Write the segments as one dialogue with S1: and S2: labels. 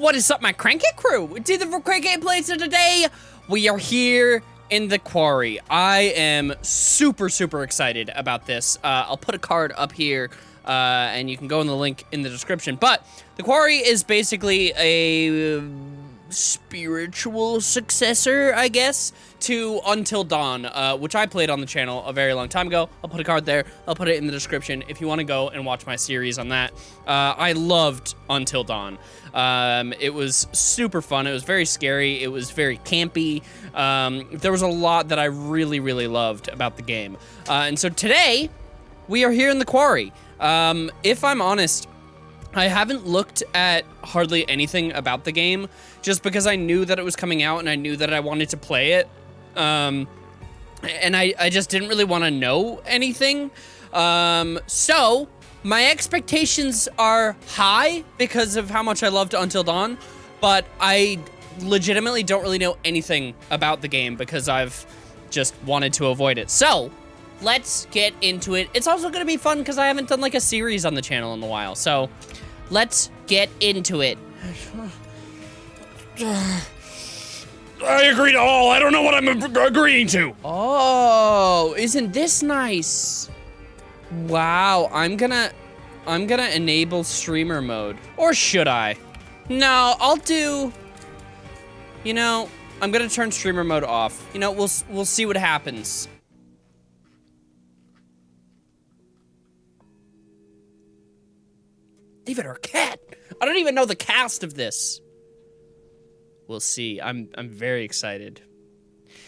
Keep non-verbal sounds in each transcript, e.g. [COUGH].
S1: What is up, my Crankit crew? To the Plays of today, we are here in the quarry. I am super, super excited about this. Uh, I'll put a card up here, uh, and you can go in the link in the description. But the quarry is basically a spiritual successor, I guess, to Until Dawn, uh, which I played on the channel a very long time ago. I'll put a card there. I'll put it in the description if you want to go and watch my series on that. Uh, I loved Until Dawn. Um, it was super fun. It was very scary. It was very campy. Um, there was a lot that I really, really loved about the game. Uh, and so today, we are here in the quarry. Um, if I'm honest, I haven't looked at hardly anything about the game just because I knew that it was coming out and I knew that I wanted to play it. Um, and I, I just didn't really want to know anything. Um, so my expectations are high because of how much I loved Until Dawn, but I legitimately don't really know anything about the game because I've just wanted to avoid it. So let's get into it. It's also going to be fun because I haven't done like a series on the channel in a while. So let's get into it. [SIGHS] [SIGHS]
S2: I agree to all. I don't know what I'm agreeing to.
S1: Oh, isn't this nice? Wow, I'm gonna, I'm gonna enable streamer mode. Or should I? No, I'll do, you know, I'm gonna turn streamer mode off. You know, we'll, we'll see what happens. David Arquette. I don't even know the cast of this. We'll see. I'm I'm very excited.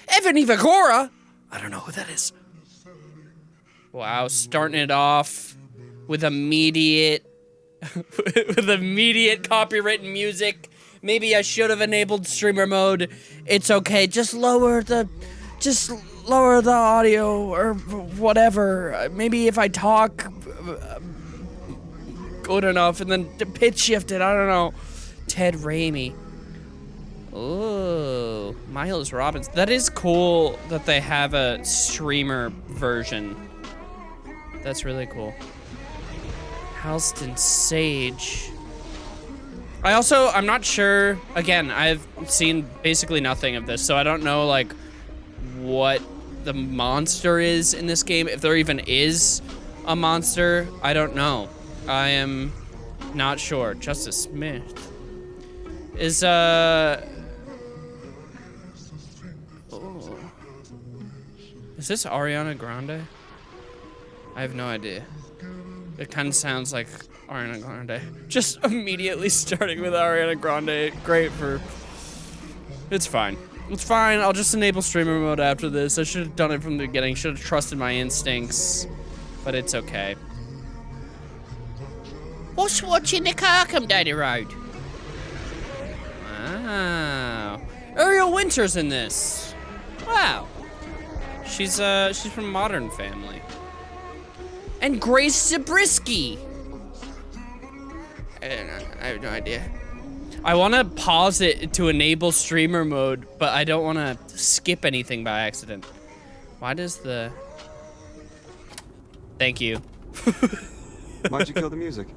S1: Evan Evagora. I don't know who that is. Wow, starting it off with immediate [LAUGHS] with immediate copywritten music. Maybe I should have enabled streamer mode. It's okay. Just lower the just lower the audio or whatever. Maybe if I talk uh, good enough and then pitch shifted. I don't know. Ted Raimi. Oh, Miles Robbins. That is cool that they have a streamer version. That's really cool. Halston Sage. I also, I'm not sure, again, I've seen basically nothing of this, so I don't know, like, what the monster is in this game. If there even is a monster, I don't know. I am not sure. Justice Smith. Is, uh... Is this Ariana Grande? I have no idea. It kind of sounds like Ariana Grande. Just immediately starting with Ariana Grande. Great for... It's fine. It's fine. I'll just enable streamer mode after this. I should have done it from the beginning. Should have trusted my instincts. But it's okay. What's watching the car come down the road? Wow. Ariel Winter's in this. Wow. She's uh she's from Modern Family. And Grace Zabriskie. I don't know. I have no idea. I want to pause it to enable streamer mode, but I don't want to skip anything by accident. Why does the... Thank you.
S3: Why'd you kill the [LAUGHS] music?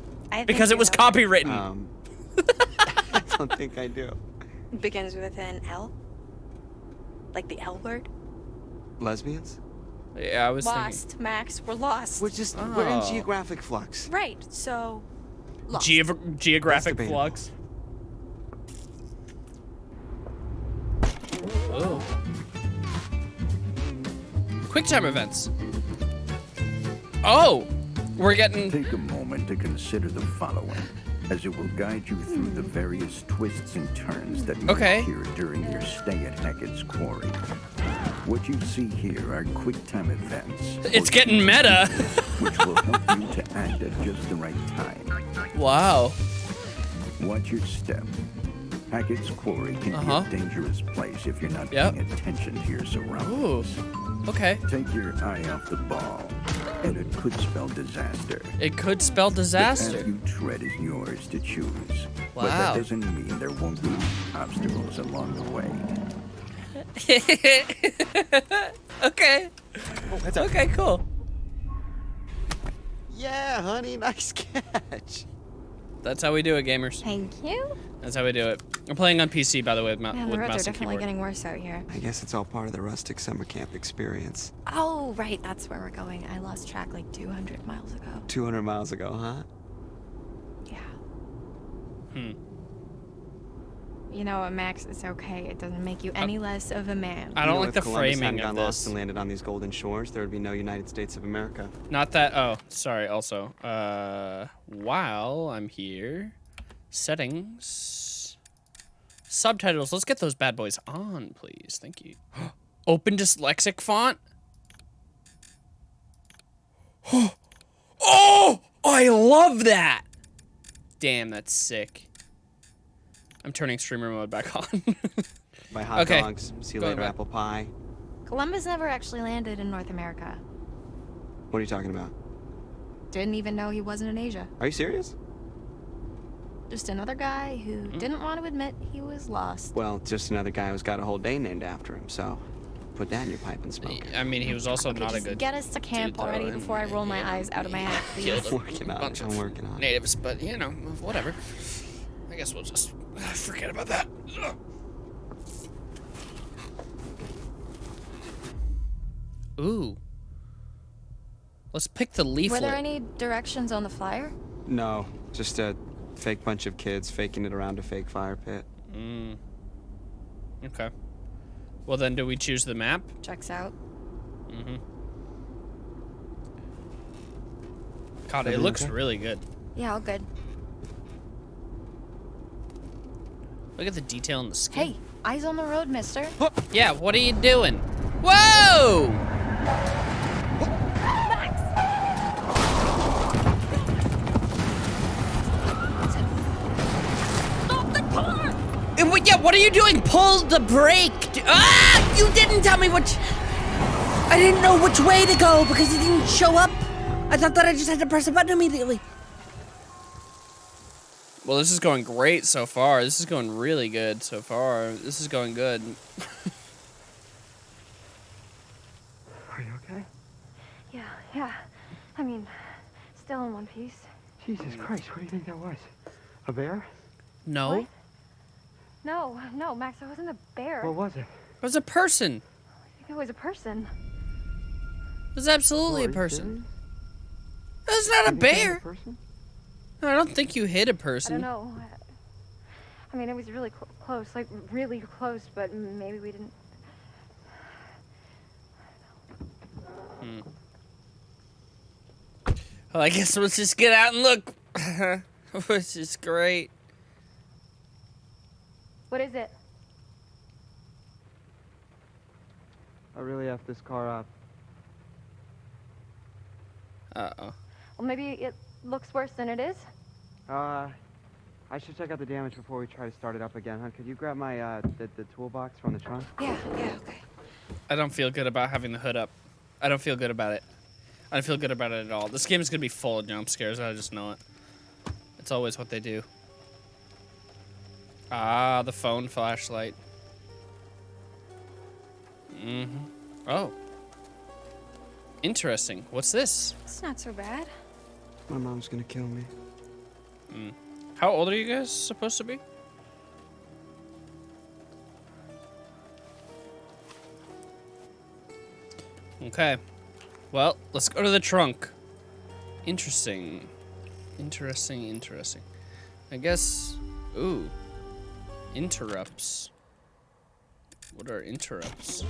S1: because it was copywritten.
S3: Um, [LAUGHS] I don't think I do.
S4: It begins with an L? Like the L word?
S3: Lesbians?
S1: Yeah, I was
S4: lost,
S1: thinking.
S4: Max. We're lost.
S3: We're just we're in
S1: Oh.
S3: geographic flux.
S4: right, so... Lost.
S1: Geog geographic flux. Oh. Quick time events. Oh, we're getting.
S5: Take a moment to consider the following, as it will guide you through the various twists and turns that may
S1: Okay.
S5: appear during your stay at Hackett's Quarry. What you see here are quick time events.
S1: It's getting meta. [LAUGHS]
S5: which will help you to act at just the right time.
S1: wow.
S5: Watch your step. Hackett's Quarry can
S1: Uh-huh.
S5: be a dangerous place if you're not
S1: Yep.
S5: paying attention to your
S1: Ooh.
S5: surroundings.
S1: Okay.
S5: Take your eye off the ball, and it could spell disaster.
S1: It could spell disaster.
S5: The
S1: disaster.
S5: path you tread is yours to choose.
S1: Wow.
S5: But that doesn't mean there won't be obstacles along the way. [LAUGHS]
S1: okay. Okay, cool.
S3: Yeah, honey, [LAUGHS] nice catch.
S1: That's how we do it, gamers.
S4: Thank you.
S1: That's how we do it. I'm playing on PC, by the way, with, ma-
S4: Man, the
S1: with
S4: roads are
S1: mouse and
S4: definitely
S1: keyboard.
S4: getting worse out here.
S3: I guess it's all part of the rustic summer camp experience.
S4: Oh, right, that's where we're going. I lost track like 200 miles ago.
S3: 200 miles ago, huh?
S4: Yeah.
S1: Hmm.
S4: You know what, Max? It's okay. It doesn't make you any less of a man.
S1: I don't
S3: know,
S1: like
S3: if
S1: the
S3: Columbus
S1: framing
S3: hadn't
S1: of
S3: gone lost and landed on these golden shores, there would be no United States of America.
S1: Not that. Oh, sorry. Also, uh, while I'm here, settings, subtitles. Let's get those bad boys on, please. Thank you. [GASPS] Open dyslexic font. [GASPS] oh, I love that. Damn, that's sick. I'm turning streamer mode back [LAUGHS] on.
S3: My hot
S1: Okay.
S3: dogs, see you
S1: Going
S3: later,
S1: back.
S3: apple pie.
S4: Columbus never actually landed in North America.
S3: What are you talking about?
S4: Didn't even know he wasn't in Asia.
S3: Are you serious?
S4: Just another guy who
S1: Mm-hmm.
S4: didn't want to admit he was lost.
S3: Well, just another guy who's got a whole day named after him, so put that in your pipe and smoke it.
S1: I mean, he was also
S4: Okay,
S1: not a good
S4: get us to camp already before I roll my eyes out of my head, [LAUGHS] please.
S1: killed
S3: I'm working on
S1: bunch
S3: it.
S1: of
S3: I'm working on it.
S1: natives, but you know, whatever. I guess we'll just [SIGHS] forget about that. Ugh. Ooh. Let's pick the leaflet.
S4: Were
S1: leaflet.
S4: there any directions on the flyer?
S3: No, just a fake bunch of kids faking it around a fake fire pit.
S1: Mm. Okay. Well, then, do we choose the map?
S4: Checks out.
S1: Mm-hmm. God, it
S3: Everything
S1: looks
S3: okay?
S1: really good.
S4: Yeah, all good.
S1: Look at the detail in the skin.
S4: Hey, eyes on the road, mister. [GASPS]
S1: Yeah, what are you doing? Whoa! Yeah, what are you doing? Pull the brake! Ah! You didn't tell me which. I didn't know which way to go because it didn't show up. I thought that I just had to press a button immediately. Well, this is going great so far. This is going really good so far. This is going good. [LAUGHS]
S3: Are you okay?
S4: Yeah, yeah. I mean, still in one piece.
S3: Jesus Christ, what do you think that was? A bear?
S1: No,
S4: What? No, no, Max, it wasn't a bear.
S3: What was it?
S1: it was a person.
S4: I think it was a person.
S1: It was absolutely a person. It's not a bear.
S3: person?
S1: No, I don't think you hit a person.
S4: I don't know. I mean, it was really cl- close, like really close, but maybe we didn't. Hmm.
S1: Well, I guess let's just get out and look. [LAUGHS] Which is great.
S4: What is it?
S3: I really have this car up.
S1: Uh oh.
S4: Well, maybe it looks worse than it is.
S3: Uh, I should check out the damage before we try to start it up again, huh? Could you grab my, uh, the, the toolbox from the trunk?
S4: Yeah, yeah, okay.
S1: I don't feel good about having the hood up. I don't feel good about it. I don't feel good about it at all. This game is gonna be full of jump scares. I just know it. It's always what they do. Ah, the phone flashlight. Mm-hmm. Oh. Interesting. What's this?
S4: It's not so bad.
S3: My mom's gonna kill me.
S1: How old are you guys supposed to be? Okay. Well, let's go to the trunk. Interesting. Interesting, interesting. I guess. Ooh. Interrupts. What are interrupts?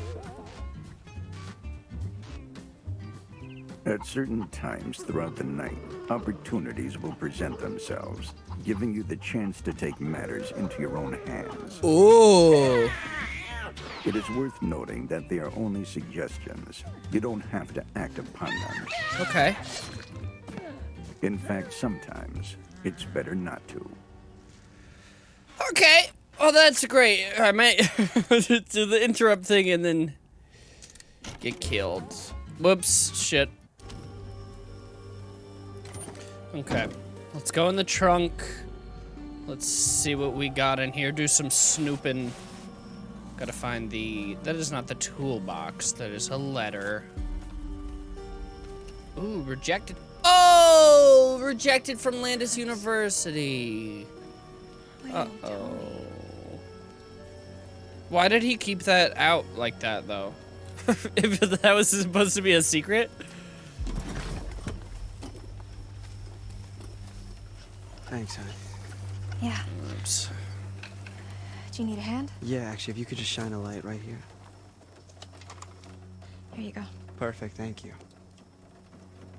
S5: At certain times throughout the night, opportunities will present themselves, giving you the chance to take matters into your own hands.
S1: Ooh.
S5: It is worth noting that they are only suggestions. You don't have to act upon them.
S1: Okay.
S5: In fact, sometimes it's better not to.
S1: Okay. Oh, that's great. I might [LAUGHS] do the interrupt thing and then get killed. Whoops. Shit. Okay. Let's go in the trunk. Let's see what we got in here. Do some snooping. Gotta find the... That is not the toolbox. That is a letter. Ooh, rejected. Oh! rejected from Landis University.
S4: Wait,
S1: Why did he keep that out like that though? [LAUGHS]
S6: if that was supposed to be a secret.
S3: Thanks, honey.
S7: Yeah.
S1: Oops.
S7: Do you need a hand?
S3: Yeah, actually, if you could just shine a light right here.
S7: Here you go.
S3: Perfect, thank you.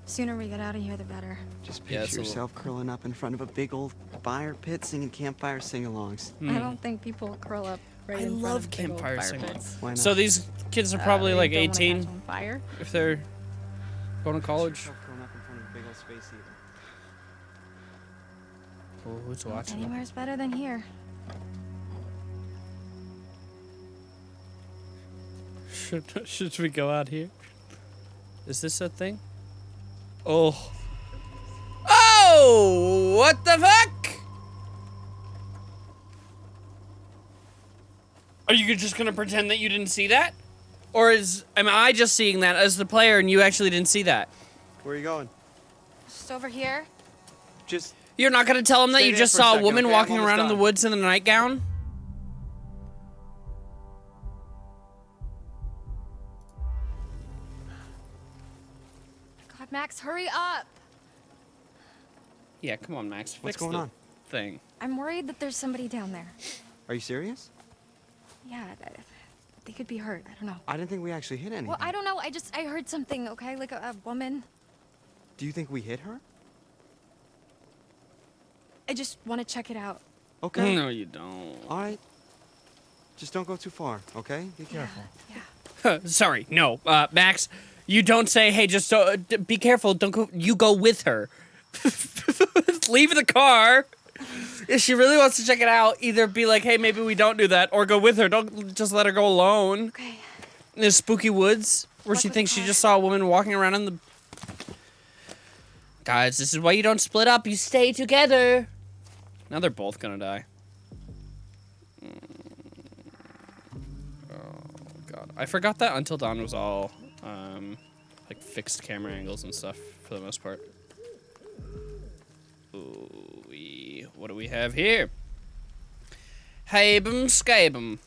S7: Sooner we get out of here, the better.
S3: Just picture
S1: it's a little-
S3: yourself curling up in front of a big old fire pit singing campfire sing-alongs. Hmm.
S7: I don't think people curl up right.
S1: I
S7: in front
S1: love
S7: of
S1: campfire
S7: fire
S1: sing-alongs.
S7: pits.
S3: Why not?
S1: So these kids are
S7: Uh,
S1: probably
S7: they
S1: like
S7: don't wanna catch
S1: 18
S7: fire.
S1: if they're going to college.
S3: Yourself curling up in front of a big old space heater.
S1: Oh, who's watching?
S7: Anywhere's better than here.
S6: Should [LAUGHS] should we go out here? Is this a thing? Oh,
S1: Oh, what the fuck? Are you just gonna pretend that you didn't see that? Or is am I just seeing that as the player and you actually didn't see that?
S3: Where are you going?
S7: Just over here.
S3: Just
S1: You're not gonna tell him that you just
S3: for a
S1: saw a
S3: second,
S1: woman
S3: okay?
S1: Walking
S3: almost
S1: around in the woods in a nightgown?
S7: God, Max, hurry up.
S1: Yeah, come on, Max. Fix
S3: What's going
S1: the
S3: on?
S1: Thing.
S7: I'm worried that there's somebody down there.
S3: Are you serious?
S7: Yeah, they could be hurt. I don't know.
S3: I didn't think we actually hit anything.
S7: Well, I don't know. I just I heard something. Okay, like a, a woman.
S3: Do you think we hit her?
S7: I just want to check it out.
S3: Okay.
S1: No, you don't.
S3: All right. Just don't go too far, okay? Be careful.
S7: Yeah. [LAUGHS]
S1: Sorry, no, uh, Max. You don't say, "Hey, just uh, d- be careful." Don't go. You go with her. [LAUGHS] Leave the car. If she really wants to check it out, either be like, "Hey, maybe we don't do that," or go with her. Don't just let her go alone
S7: Okay.
S1: in the spooky woods where
S7: Walk
S1: she thinks she just saw a woman walking around in the. Guys, this is why you don't split up. You stay together. Now they're both gonna die. Oh god, I forgot that Until Dawn was all um, like fixed camera angles and stuff for the most part. Ooh, what do we have here? Habum Skabum.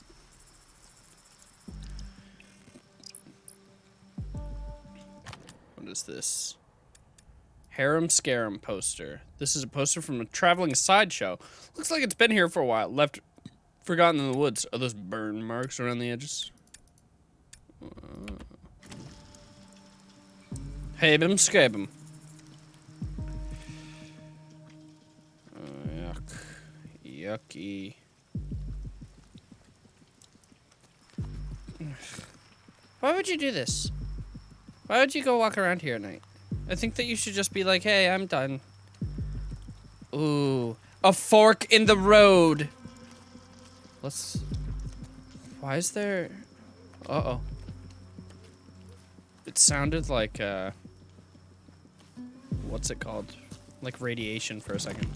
S1: What is this? Harem Scarum poster. This is a poster from a traveling sideshow. Looks like it's been here for a while. Left forgotten in the woods. Are those burn marks around the edges? Uh, Habum Skabum. Yucky. Why would you do this? Why would you go walk around here at night? I think that you should just be like, hey, I'm done. Ooh, a fork in the road. Let's. Why is there? Uh oh. It sounded like uh. What's it called? Like radiation for a second.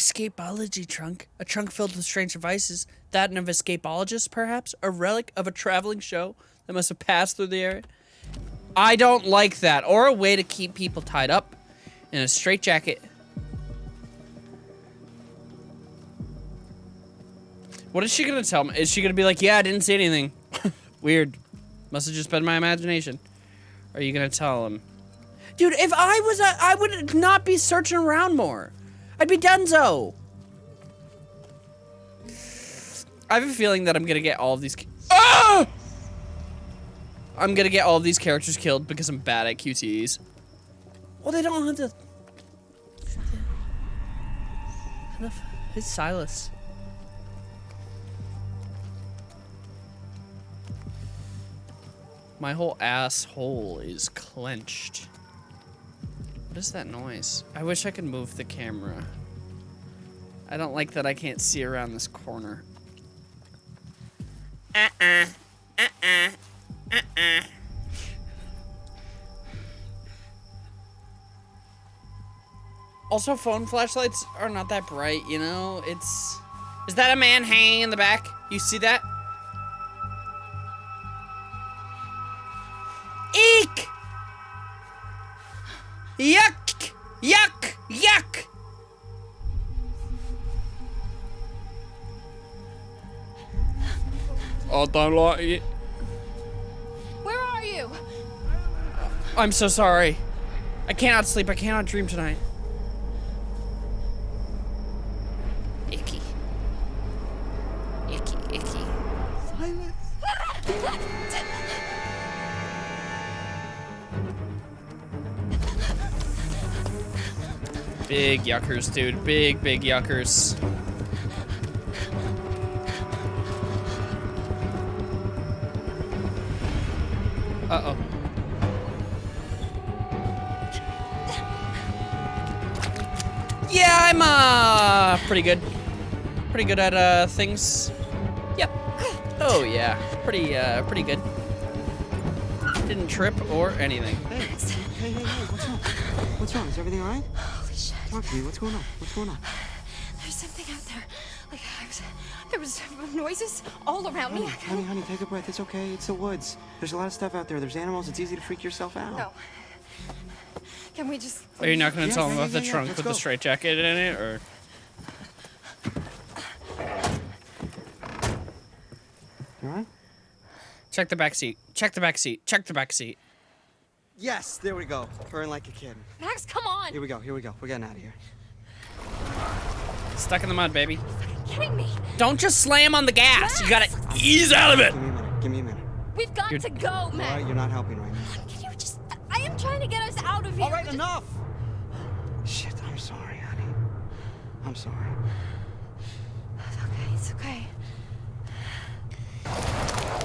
S1: Escapology trunk. A trunk filled with strange devices. That of escapologist, perhaps? A relic of a traveling show that must have passed through the area? I don't like that. Or a way to keep people tied up in a straitjacket. What is she gonna tell me? Is she gonna be like, yeah, I didn't see anything? [LAUGHS] Weird. Must have just been my imagination. Are you gonna tell him? Dude, if I was a, I would not be searching around more. I'd be donezo. I have a feeling that I'm gonna get all of these. Ah! I'm gonna get all of these characters killed because I'm bad at QTEs. Well, they don't have to. Enough. It's Silas. My whole asshole is clenched. What is that noise? I wish I could move the camera. I don't like that I can't see around this corner. Uh-uh. Uh-uh. Uh-uh. Also, phone flashlights are not that bright, you know? It's... Is that a man hanging in the back? You see that? Yuck! Yuck! Yuck!
S6: I don't like it.
S4: Where are you?
S1: I'm so sorry. I cannot sleep. I cannot dream tonight. Big yuckers, dude. Big, big yuckers. Uh-oh. Yeah, I'm, uh, pretty good. Pretty good at, uh, things. Yep. Oh, yeah. Pretty, uh, pretty good. Didn't trip or anything.
S3: Hey, hey, hey, hey, what's wrong? What's wrong? Is everything alright?
S4: Holy shit.
S3: Talk to me. What's going on? What's going on?
S4: There's something out there. Like, I was, there was noises all around me.
S3: Honey, honey, take a breath. It's okay. It's the woods. There's a lot of stuff out there. There's animals. It's easy to freak yourself out.
S4: No. Can we just...
S1: Are you not gonna
S3: Yeah,
S1: tell him
S3: yeah,
S1: about the
S3: yeah, yeah,
S1: trunk
S3: let's
S1: with
S3: go.
S1: the straight jacket in it, or?
S3: You alright?
S1: Check the back seat. Check the back seat. Check the back seat.
S3: Yes, there we go. Purring like a kid.
S4: Max, come on!
S3: Here we go. Here we go. We're getting out of here.
S1: Stuck in the mud, baby.
S4: kidding me?
S1: Don't just slam on the gas. You gotta ease out of it.
S3: Give me a minute. Give me a minute.
S4: We've got
S1: You're-
S4: to go,
S3: All
S4: Max.
S3: right, you're not helping right now.
S4: Can you just... I am trying to get us out of here.
S3: All right, enough. Shit, I'm sorry, honey. I'm sorry.
S4: It's okay, it's okay.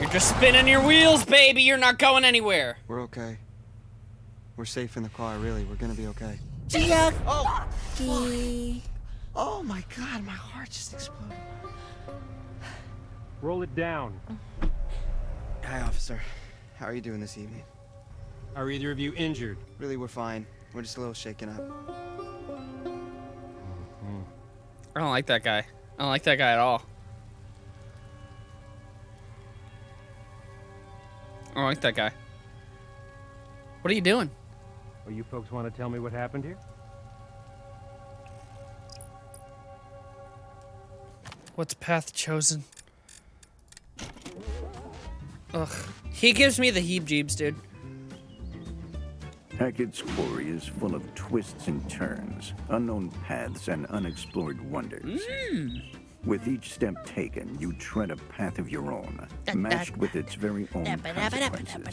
S1: You're just spinning your wheels, baby. You're not going anywhere.
S3: We're okay. We're safe in the car, really. We're gonna be okay. Oh! Oh my god, my heart just exploded.
S8: Roll it down.
S3: Hi, officer. How are you doing this evening?
S8: Are either of you injured?
S3: Really, we're fine. We're just a little shaken up. Mm-hmm.
S1: I don't like that guy. I don't like that guy at all. I don't like that guy. What are you doing?
S8: Or you folks want to tell me what happened here?
S1: What's path chosen? Ugh. He gives me the heebs dude.
S5: Hackett's Quarry is full of twists and turns, unknown paths, and unexplored wonders. Hmm. With each step taken, you tread a path of your own, matched with its very own consequences.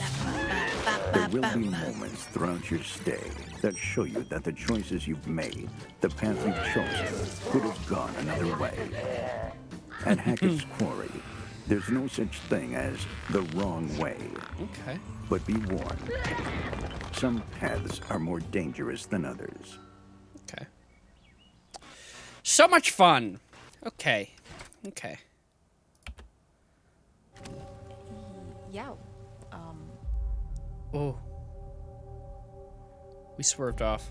S5: There will be moments throughout your stay that show you that the choices you've made, the path you've chosen, could have gone another way. At [LAUGHS] Hackett's Quarry, there's no such thing as the wrong way.
S1: Okay.
S5: But be warned, some paths are more dangerous than others.
S1: Okay. So much fun. Okay. Okay.
S4: Yeah.
S1: Oh. We swerved off.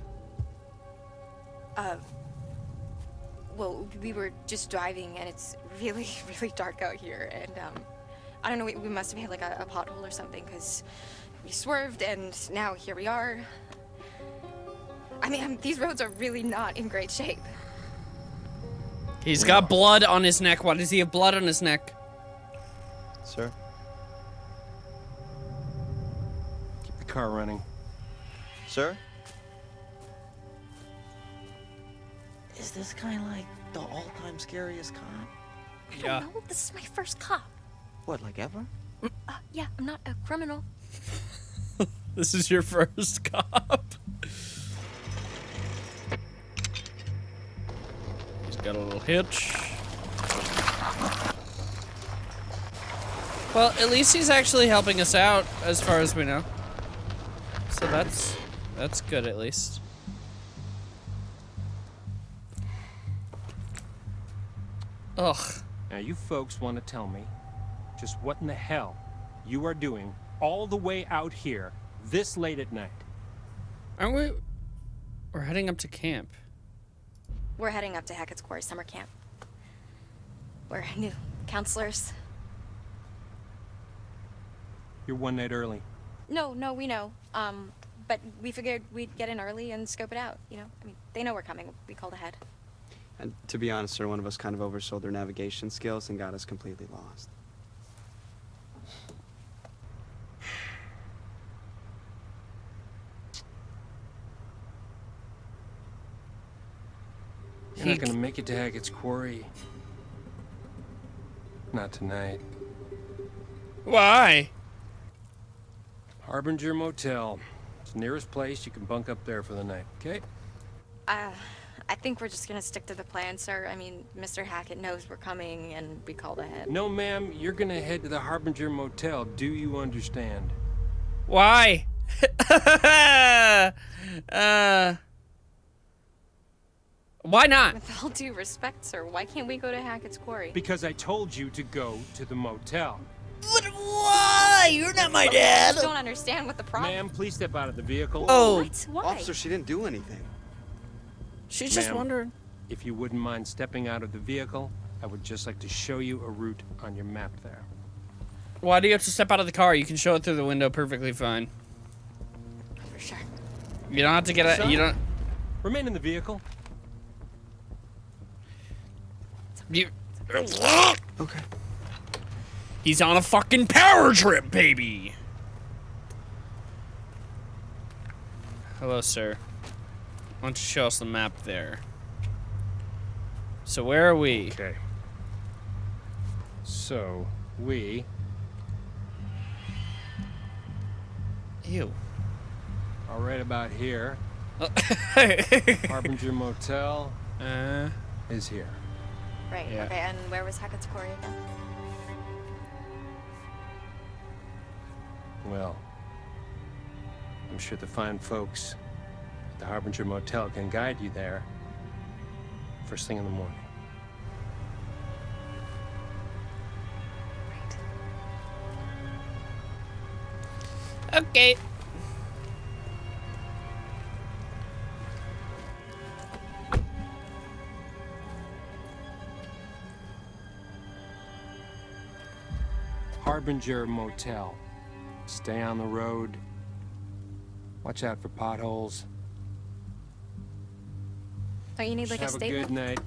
S4: uh, well, we were just driving and it's really, [LAUGHS] really dark out here. And, um, I don't know, we, we must have hit like a, a pothole or something because we swerved and now here we are. I mean, um, these roads are really not in great shape.
S1: He's got blood on his neck. Why does he have blood on his neck?
S3: Sir?
S8: Car running.
S3: Sir?
S9: Is this kind of like the all-time scariest cop?
S4: I don't know. This is my first cop.
S3: What, like ever?
S4: Uh, yeah, I'm not a criminal. [LAUGHS]
S1: This is your first cop. He's got a little hitch. Well, at least he's actually helping us out, as far as we know. So that's that's good, at least. Ugh.
S8: Now, you folks want to tell me just what in the hell you are doing all the way out here this late at night.
S1: Aren't we? We're heading up to camp.
S4: We're heading up to Hackett's Quarry summer camp. We're new counselors.
S8: You're one night early.
S4: No, no, we know. Um, but we figured we'd get in early and scope it out. You know, I mean, they know we're coming. We called ahead.
S3: And to be honest, sir, one of us kind of oversold their navigation skills and got us completely lost.
S8: You're not gonna make it to Hackett's Quarry. Not tonight.
S1: Why?
S8: Harbinger Motel. It's the nearest place. You can bunk up there for the night, okay?
S4: Uh, I think we're just gonna stick to the plan, sir. I mean, Mr. Hackett knows we're coming, and we called ahead.
S8: No, ma'am. You're gonna head to the Harbinger Motel. Do you understand?
S1: Why? [LAUGHS] uh. Why not?
S4: With all due respect, sir, why can't we go to Hackett's Quarry?
S8: Because I told you to go to the motel.
S10: But why? You're not my dad.
S4: I don't understand what the problem.
S8: Ma'am, please step out of the vehicle.
S10: Oh,
S4: What? Why?
S3: Officer, she didn't do anything.
S10: she's just
S8: Ma'am.
S10: wondering.
S8: If you wouldn't mind stepping out of the vehicle, I would just like to show you a route on your map there.
S1: Why do you have to step out of the car? You can show it through the window perfectly fine.
S4: For sure.
S1: You don't have to get a. You don't.
S8: Remain in the vehicle.
S1: You.
S3: Okay.
S1: He's on a fucking power trip, baby. Hello, sir. Why don't you show us the map there? So where are we?
S8: Okay. So, we
S1: Ew.
S8: are right about here.
S1: uh, [LAUGHS]
S8: Harbinger Motel is here.
S4: Right.
S1: Yeah.
S4: Okay. And where was Hackett's Quarry again?
S8: Well, I'm sure the fine folks at the Harbinger Motel can guide you there first thing in the morning.
S4: Right.
S1: okay.
S8: Harbinger Motel. Stay on the road. Watch out for potholes.
S4: Don't you need like a
S8: Have a good night.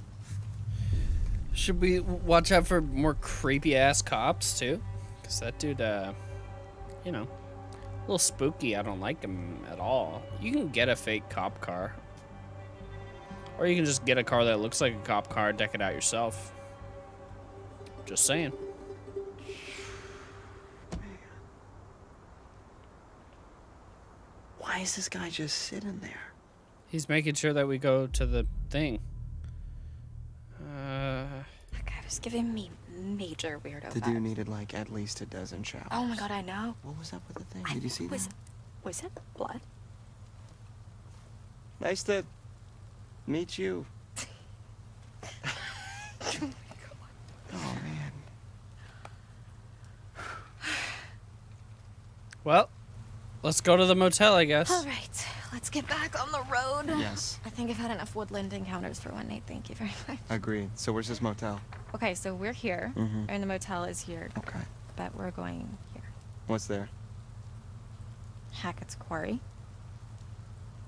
S1: Should we watch out for more creepy ass cops too? Cause that dude, uh, you know, a little spooky. I don't like him at all. You can get a fake cop car, or you can just get a car that looks like a cop car, deck it out yourself. Just saying.
S3: Why is this guy just sitting there?
S1: He's making sure that we go to the thing. Uh,
S4: That guy was giving me major weirdo
S3: The
S4: vibes.
S3: dude needed like at least a dozen showers.
S4: Oh my god, I know.
S3: What was up with the thing?
S4: I-
S3: Did you see
S4: was,
S3: that?
S4: Was it blood?
S3: Nice to meet you. oh man.
S1: well, let's go to the motel, I guess.
S4: All right, let's get back on the road.
S3: Yes.
S4: I think I've had enough woodland encounters for one night. Thank you very much.
S3: Agreed. So where's this motel?
S4: Okay, so we're here,
S3: Mhm.
S4: and the motel is here,
S3: Okay.
S4: but we're going here.
S3: What's there?
S4: Hackett's Quarry.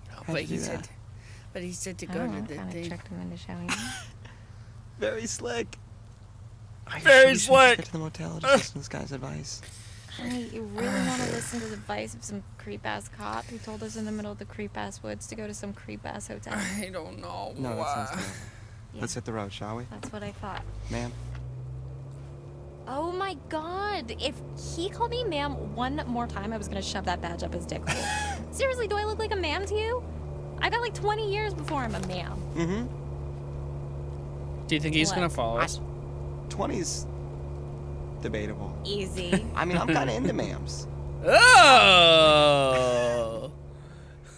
S3: How'd
S10: But he
S3: do
S10: said,
S3: that?
S10: but he said to
S4: I
S10: go
S4: don't
S10: to
S4: know,
S10: the
S4: kind of
S10: thing.
S4: tricked him into showing [LAUGHS] me.
S3: Very slick. Are
S1: Very
S3: sure you should
S1: slick.
S3: Get to the motel. Just listen to this guy's advice.
S4: Honey, you really want to [SIGHS] listen to the advice of some creep ass cop who told us in the middle of the creep ass woods to go to some creep ass hotel?
S10: I don't know.
S3: No, that sounds
S10: why.
S3: terrible. [LAUGHS]
S4: Yeah.
S3: Let's hit the road, shall we?
S4: That's what I thought.
S3: Ma'am.
S4: Oh my god! If he called me ma'am one more time, I was gonna shove that badge up his dick hole. [LAUGHS] Seriously, do I look like a ma'am to you? I got like 20 years before I'm a ma'am.
S3: Mm-hmm.
S1: Do you think he's
S4: What?
S1: gonna follow us?
S3: 20's debatable.
S4: Easy. [LAUGHS]
S3: I mean, I'm kind of into ma'ams.
S1: Oh!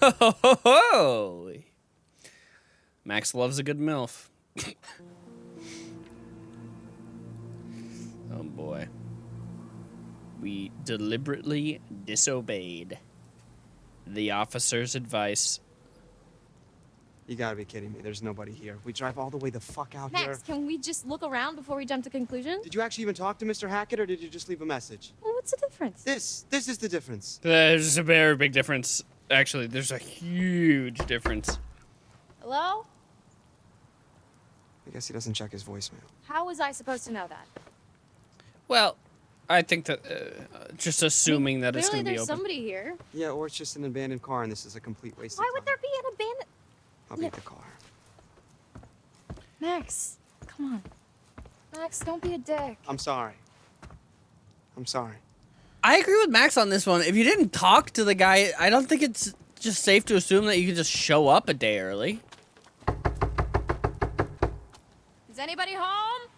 S1: Ho, ho, ho, ho. Max loves a good MILF. [LAUGHS] oh boy. We deliberately disobeyed the officer's advice.
S3: You gotta be kidding me. There's nobody here. We drive all the way the fuck out here.
S4: Max, can we just look around before we jump to conclusions?
S3: Did you actually even talk to Mr. Hackett, or did you just leave a message?
S4: Well, what's the difference?
S3: This, this is the difference.
S1: There's a very big difference. Actually, there's a huge difference.
S4: Hello?
S3: I guess he doesn't check his voicemail.
S4: How was I supposed to know that?
S1: Well, I think that uh, just assuming that it's going to be open.
S4: there's somebody here.
S3: Yeah, or it's just an abandoned car and this is a complete waste
S4: Why
S3: of
S4: would there be an abandoned?
S3: I'll beat the car.
S4: Max, come on. Max, don't be a dick.
S3: I'm sorry. I'm sorry.
S1: I agree with Max on this one. If you didn't talk to the guy, I don't think it's just safe to assume that you can just show up a day early.
S4: Is anybody home?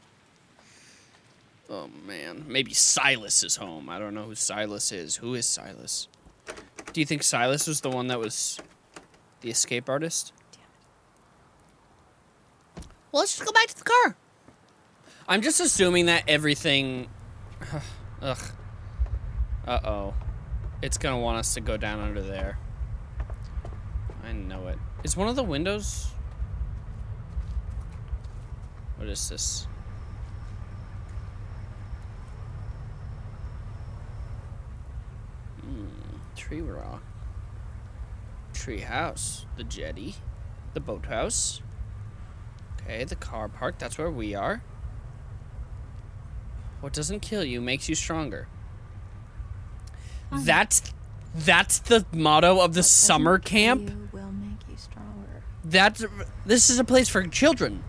S1: Oh man, maybe Silas is home. I don't know who Silas is. Who is Silas? Do you think Silas was the one that was the escape artist? Well, let's just go back to the car. I'm just assuming that everything. [SIGHS] Ugh. Uh oh. It's gonna want us to go down under there. I know it. Is one of the windows. What is this? Hmm, tree rock. Tree house. The jetty. The boathouse. Okay, the car park. That's where we are. What doesn't kill you makes you stronger. Um, that's that's the motto of the summer camp.
S4: will make you stronger.
S1: That's this is a place for children.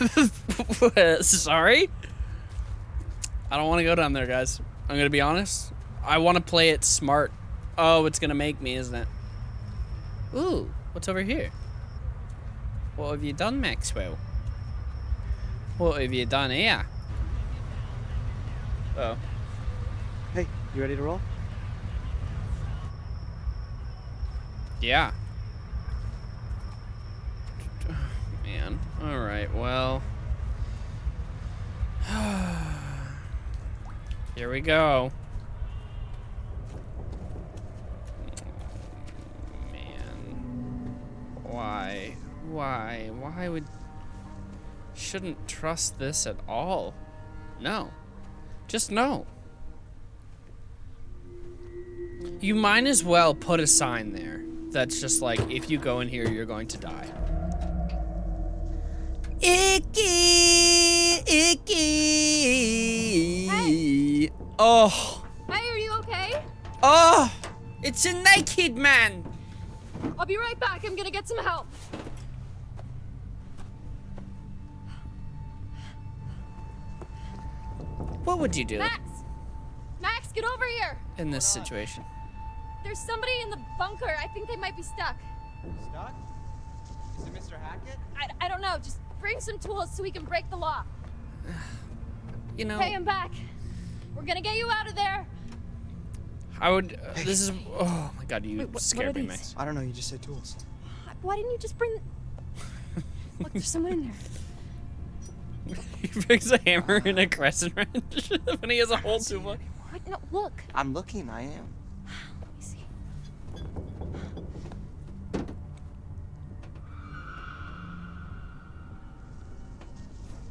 S1: [LAUGHS] Sorry. I don't want to go down there, guys. I'm gonna be honest. I want to play it smart. Oh, it's gonna make me, isn't it? Ooh, what's over here? What have you done, Maxwell? What have you done here? Oh.
S3: Hey, you ready to roll?
S1: Yeah. Man. All right. Well. [SIGHS] Here we go. Man. Why? Why? Why would. Shouldn't trust this at all. No. Just no. You might as well put a sign there that's just like, if you go in here, you're going to die. Icky, icky. Hey. Oh,
S4: Hey, are you okay?
S1: oh, it's a naked man.
S4: I'll be right back. I'm gonna get some help.
S1: What would you do
S4: Max! Max, get over here!
S1: in this situation?
S4: There's somebody in the bunker. I think they might be stuck.
S3: Stuck? Is it Mr. Hackett?
S4: I, I don't know. Just bring some tools so we can break the lock. [SIGHS]
S1: You know,
S4: Hey, I'm back. We're gonna get you out of there.
S1: I would. Uh, this is. Oh my god, you
S4: Wait, what- what
S1: scared
S4: are
S1: me,
S4: these?
S1: Max.
S3: I don't know, you just said tools.
S4: Why didn't you just bring? [LAUGHS] Look, there's someone in there. [LAUGHS]
S1: he picks a hammer and a crescent [LAUGHS] wrench when he has a whole toolbox.
S4: What? No, look.
S3: I'm looking, I am.
S4: Let me see.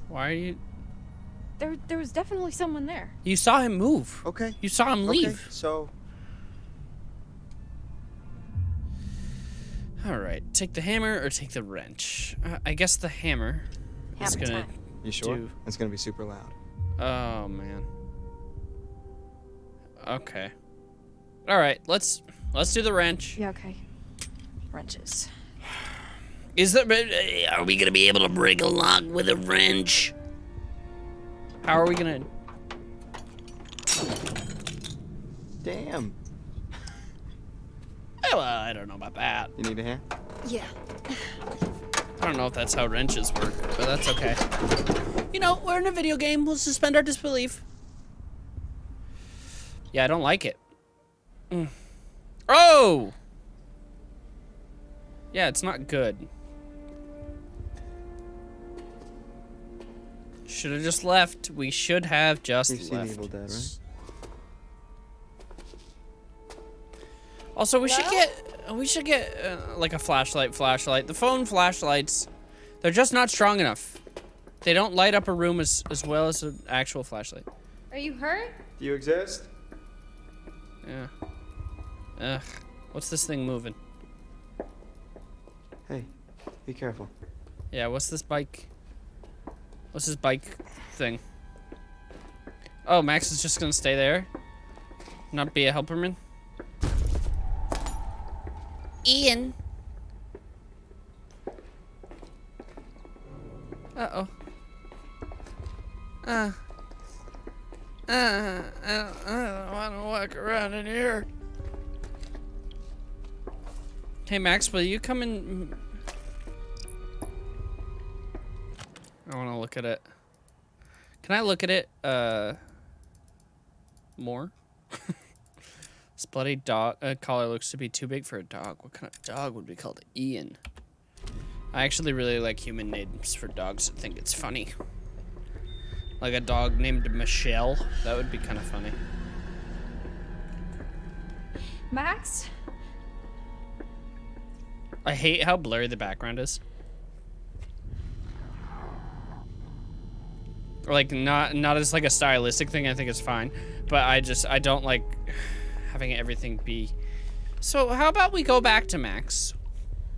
S1: Why are you?
S4: There, there was definitely someone there.
S1: You saw him move.
S3: Okay.
S1: You saw him leave.
S3: Okay, so
S1: All right, take the hammer or take the wrench. Uh, I guess the hammer is
S4: Hammer
S1: gonna.
S4: time.
S3: You sure?
S1: Do-
S3: It's gonna be super loud.
S1: Oh man. Okay. All right, let's let's do the wrench.
S4: Yeah. Okay. Wrenches.
S1: Is that? Uh, are we gonna be able to break a lock with a wrench? How are we gonna?
S3: Damn.
S1: Well, I don't know about that.
S3: You need a hand?
S4: Yeah.
S1: I don't know if that's how wrenches work, but that's okay. You know, we're in a video game. We'll suspend our disbelief. Yeah, I don't like it. Mm. Oh! Yeah, it's not good. Should have just left. We should have just
S3: You've seen
S1: left.
S3: Evil Dead, right?
S1: Also, we should get we should get uh, like a flashlight. Flashlight. The phone flashlights, they're just not strong enough. They don't light up a room as as well as an actual flashlight.
S4: Are you hurt?
S3: Do you exist?
S1: Yeah. Ugh. What's this thing moving?
S3: Hey, be careful.
S1: Yeah, what's this bike? What's this bike thing? Oh, Max is just gonna stay there? Not be a helperman? Ian. Uh-oh. Uh. Uh, I don't, I don't want to walk around in here. Hey, Max, will you come in? I want to look at it. Can I look at it, uh, more? [LAUGHS] this bloody dog uh, collar looks to be too big for a dog. What kind of dog would be called Ian? I actually really like human names for dogs. I think it's funny. Like a dog named Michelle. That would be kind of funny.
S11: Max?
S1: I hate how blurry the background is. Or like not not as like a stylistic thing. I think it's fine, but I just I don't like having everything be. So how about we go back to Max?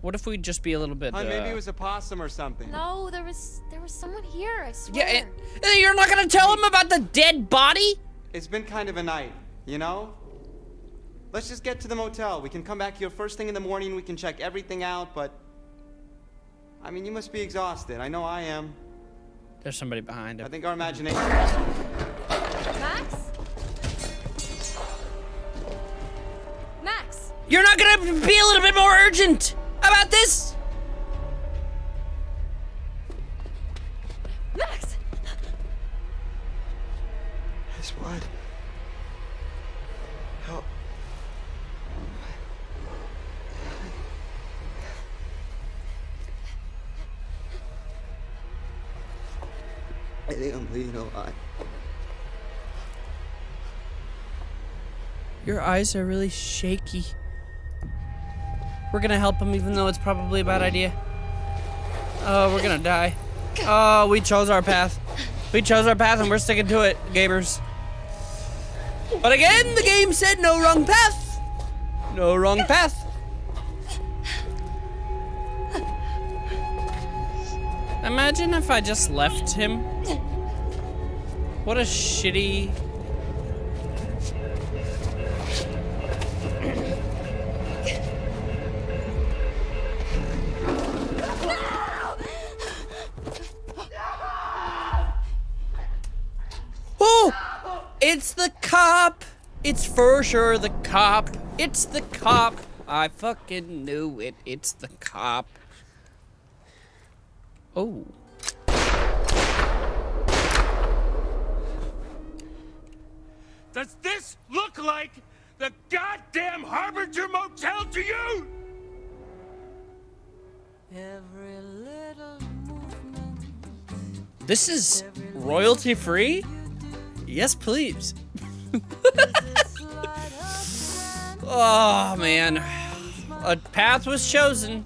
S1: What if we just be a little bit?
S3: Hun, maybe
S1: uh,
S3: it was a possum or something.
S4: No, there was there was someone here. I swear.
S1: Yeah, and, and you're not gonna tell him about the dead body?
S3: It's been kind of a night, you know? Let's just get to the motel. We can come back here first thing in the morning. We can check everything out, but. I mean, you must be exhausted. I know I am.
S1: There's somebody behind
S3: I think our imagination.
S1: You're not gonna be a little bit more urgent about this?
S4: Max?
S3: Miss Wood. Help. I think I'm bleeding a lot.
S1: Your eyes are really shaky. We're gonna help him even though it's probably a bad idea. Oh, we're gonna die. Oh, we chose our path. We chose our path and we're sticking to it, gamers. But again, the game said no wrong path. No wrong path. Imagine if I just left him. What a shitty It's the cop! It's for sure the cop. It's the cop. I fucking knew it. It's the cop. Oh.
S8: Does this look like the goddamn Harbinger Motel to you?
S1: This is royalty free? Yes, please. [LAUGHS] oh, man. A path was chosen.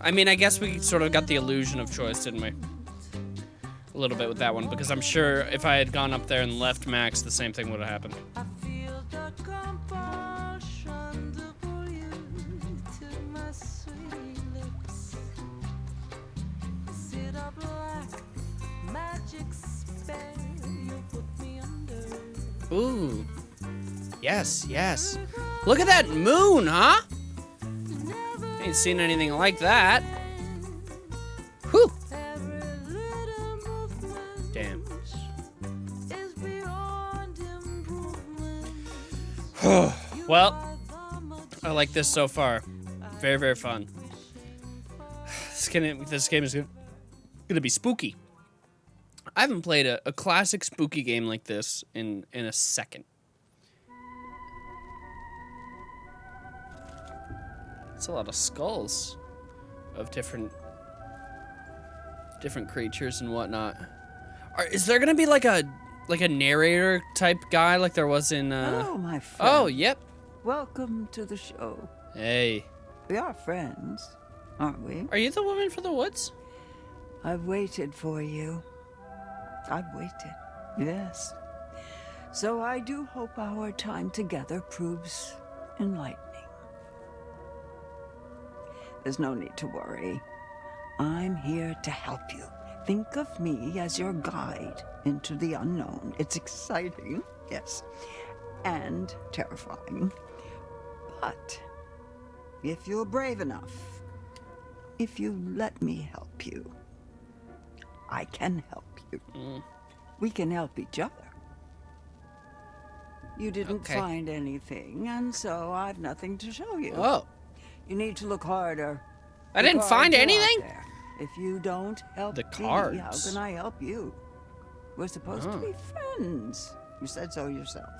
S1: I mean, I guess we sort of got the illusion of choice, didn't we? A little bit with that one, because I'm sure if I had gone up there and left Max, the same thing would have happened. Ooh. Yes, yes. Look at that moon, huh? Ain't seen anything like that. Whew. Damn. [SIGHS] well, I like this so far. Very, very fun. [SIGHS] This this game is gonna be spooky. I haven't played a, a classic spooky game like this in in a second. It's a lot of skulls of different different creatures and whatnot. Are, is there gonna be like a like a narrator type guy like there was in? Uh...
S12: Hello, my friend.
S1: Oh, yep.
S12: Welcome to the show.
S1: Hey.
S12: We are friends, aren't we?
S1: Are you the woman for the woods?
S12: I've waited for you. I've waited. Yes. So I do hope our time together proves enlightening. There's no need to worry. I'm here to help you. Think of me as your guide into the unknown. It's exciting, yes, and terrifying. But if you're brave enough, if you let me help you, I can help We can help each other. You didn't
S1: Okay.
S12: find anything, and so I've nothing to show you.
S1: Oh.
S12: You need to look harder.
S1: I didn't find
S12: cards
S1: anything?
S12: If you don't help
S1: The
S12: me, how can I help you? We're supposed
S1: Oh.
S12: to be friends. You said so yourself.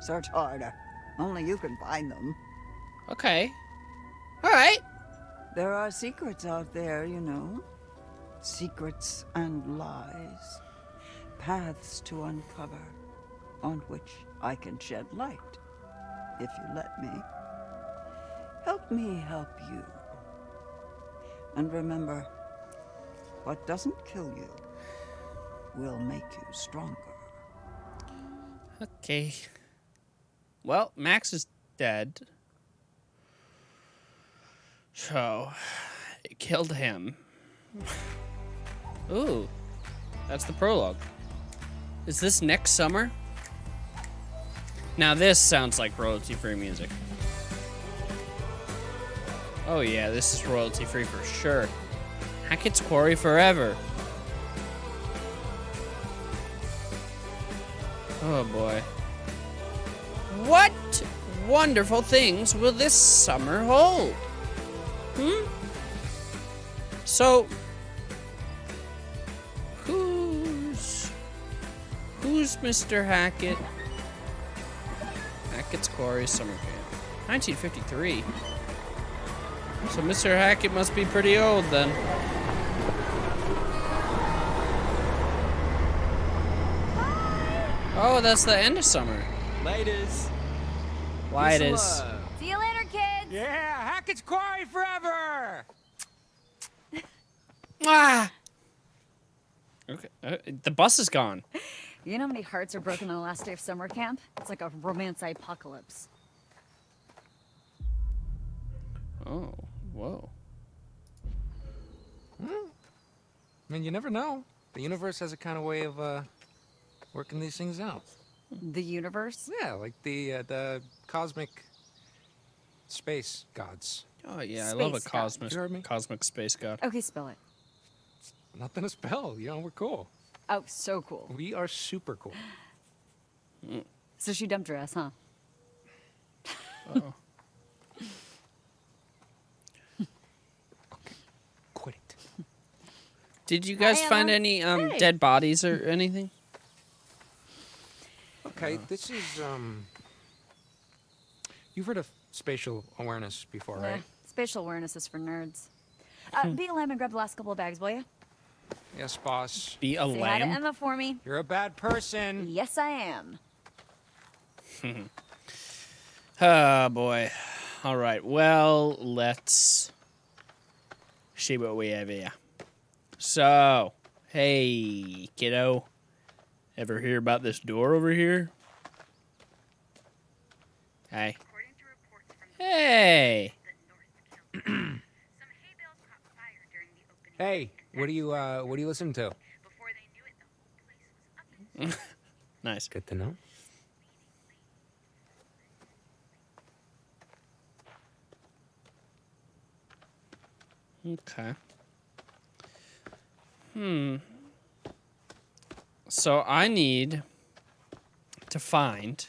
S12: Search harder. Only you can find them.
S1: Okay. All right.
S12: There are secrets out there, you know. Secrets and lies. Paths to uncover, on which I can shed light, if you let me. Help me help you. And remember, what doesn't kill you will make you stronger.
S1: Okay. Well, Max is dead. So, it killed him. [LAUGHS] Ooh. That's the prologue. Is this next summer? Now this sounds like royalty-free music. Oh yeah, this is royalty-free for sure. Hackett's Quarry forever. Oh boy. What wonderful things will this summer hold? Hmm? So, who's Mr. Hackett? Hackett's Quarry Summer Camp, 1953. So Mr. Hackett must be pretty old then. Oh, that's the end of summer.
S13: Ladies.
S1: Why it is.
S13: love.
S14: See you later, kids.
S13: Yeah, Hackett's Quarry forever.
S1: Ah. Okay, uh, the bus is gone. [LAUGHS]
S15: You know how many hearts are broken on the last day of summer camp? It's like a romance apocalypse.
S1: Oh, whoa.
S16: I mean, you never know. The universe has a kind of way of uh, working these things out.
S15: The universe?
S16: Yeah, like the uh, the cosmic space gods.
S1: Oh yeah, I love a cosmic
S16: You heard me?
S1: cosmic space god.
S15: Okay, spell it.
S16: Nothing to spell. You know, we're cool.
S15: Oh, so cool.
S16: We are super cool.
S15: So she dumped her ass, huh?
S1: Oh. [LAUGHS]
S16: Quit it.
S1: Did you guys
S15: Hi,
S1: find any um
S15: Hey.
S1: dead bodies or anything?
S16: Okay, this is um. You've heard of spatial awareness before,
S15: Yeah,
S16: right?
S15: Spatial awareness is for nerds. Uh, [LAUGHS] be a lamb and grab the last couple of bags, will you?
S16: Yes, boss.
S1: Be a
S15: Say hi to. Emma for me.
S16: You're a bad person.
S15: Yes, I am.
S1: Oh [LAUGHS] boy. All right. Well, let's see what we have here. So, hey, kiddo. Ever hear about this door over here? Hey. Hey. [CLEARS THROAT]
S16: Hey, what do you uh, what do you listen to? [LAUGHS]
S1: Nice.
S16: Good to know.
S1: Okay. Hmm. So I need to find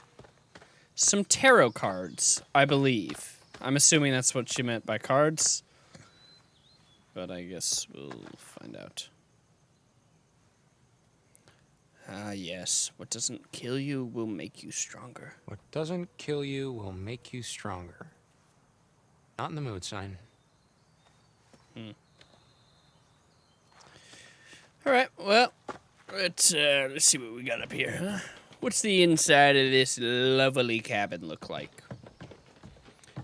S1: some tarot cards, I believe. I'm assuming that's what she meant by cards. But I guess we'll find out. Ah, yes. What doesn't kill you will make you stronger.
S16: What doesn't kill you will make you stronger. Not in the mood, sign. Hmm.
S1: All right. Well, let's uh, let's see what we got up here. Huh? What's the inside of this lovely cabin look like?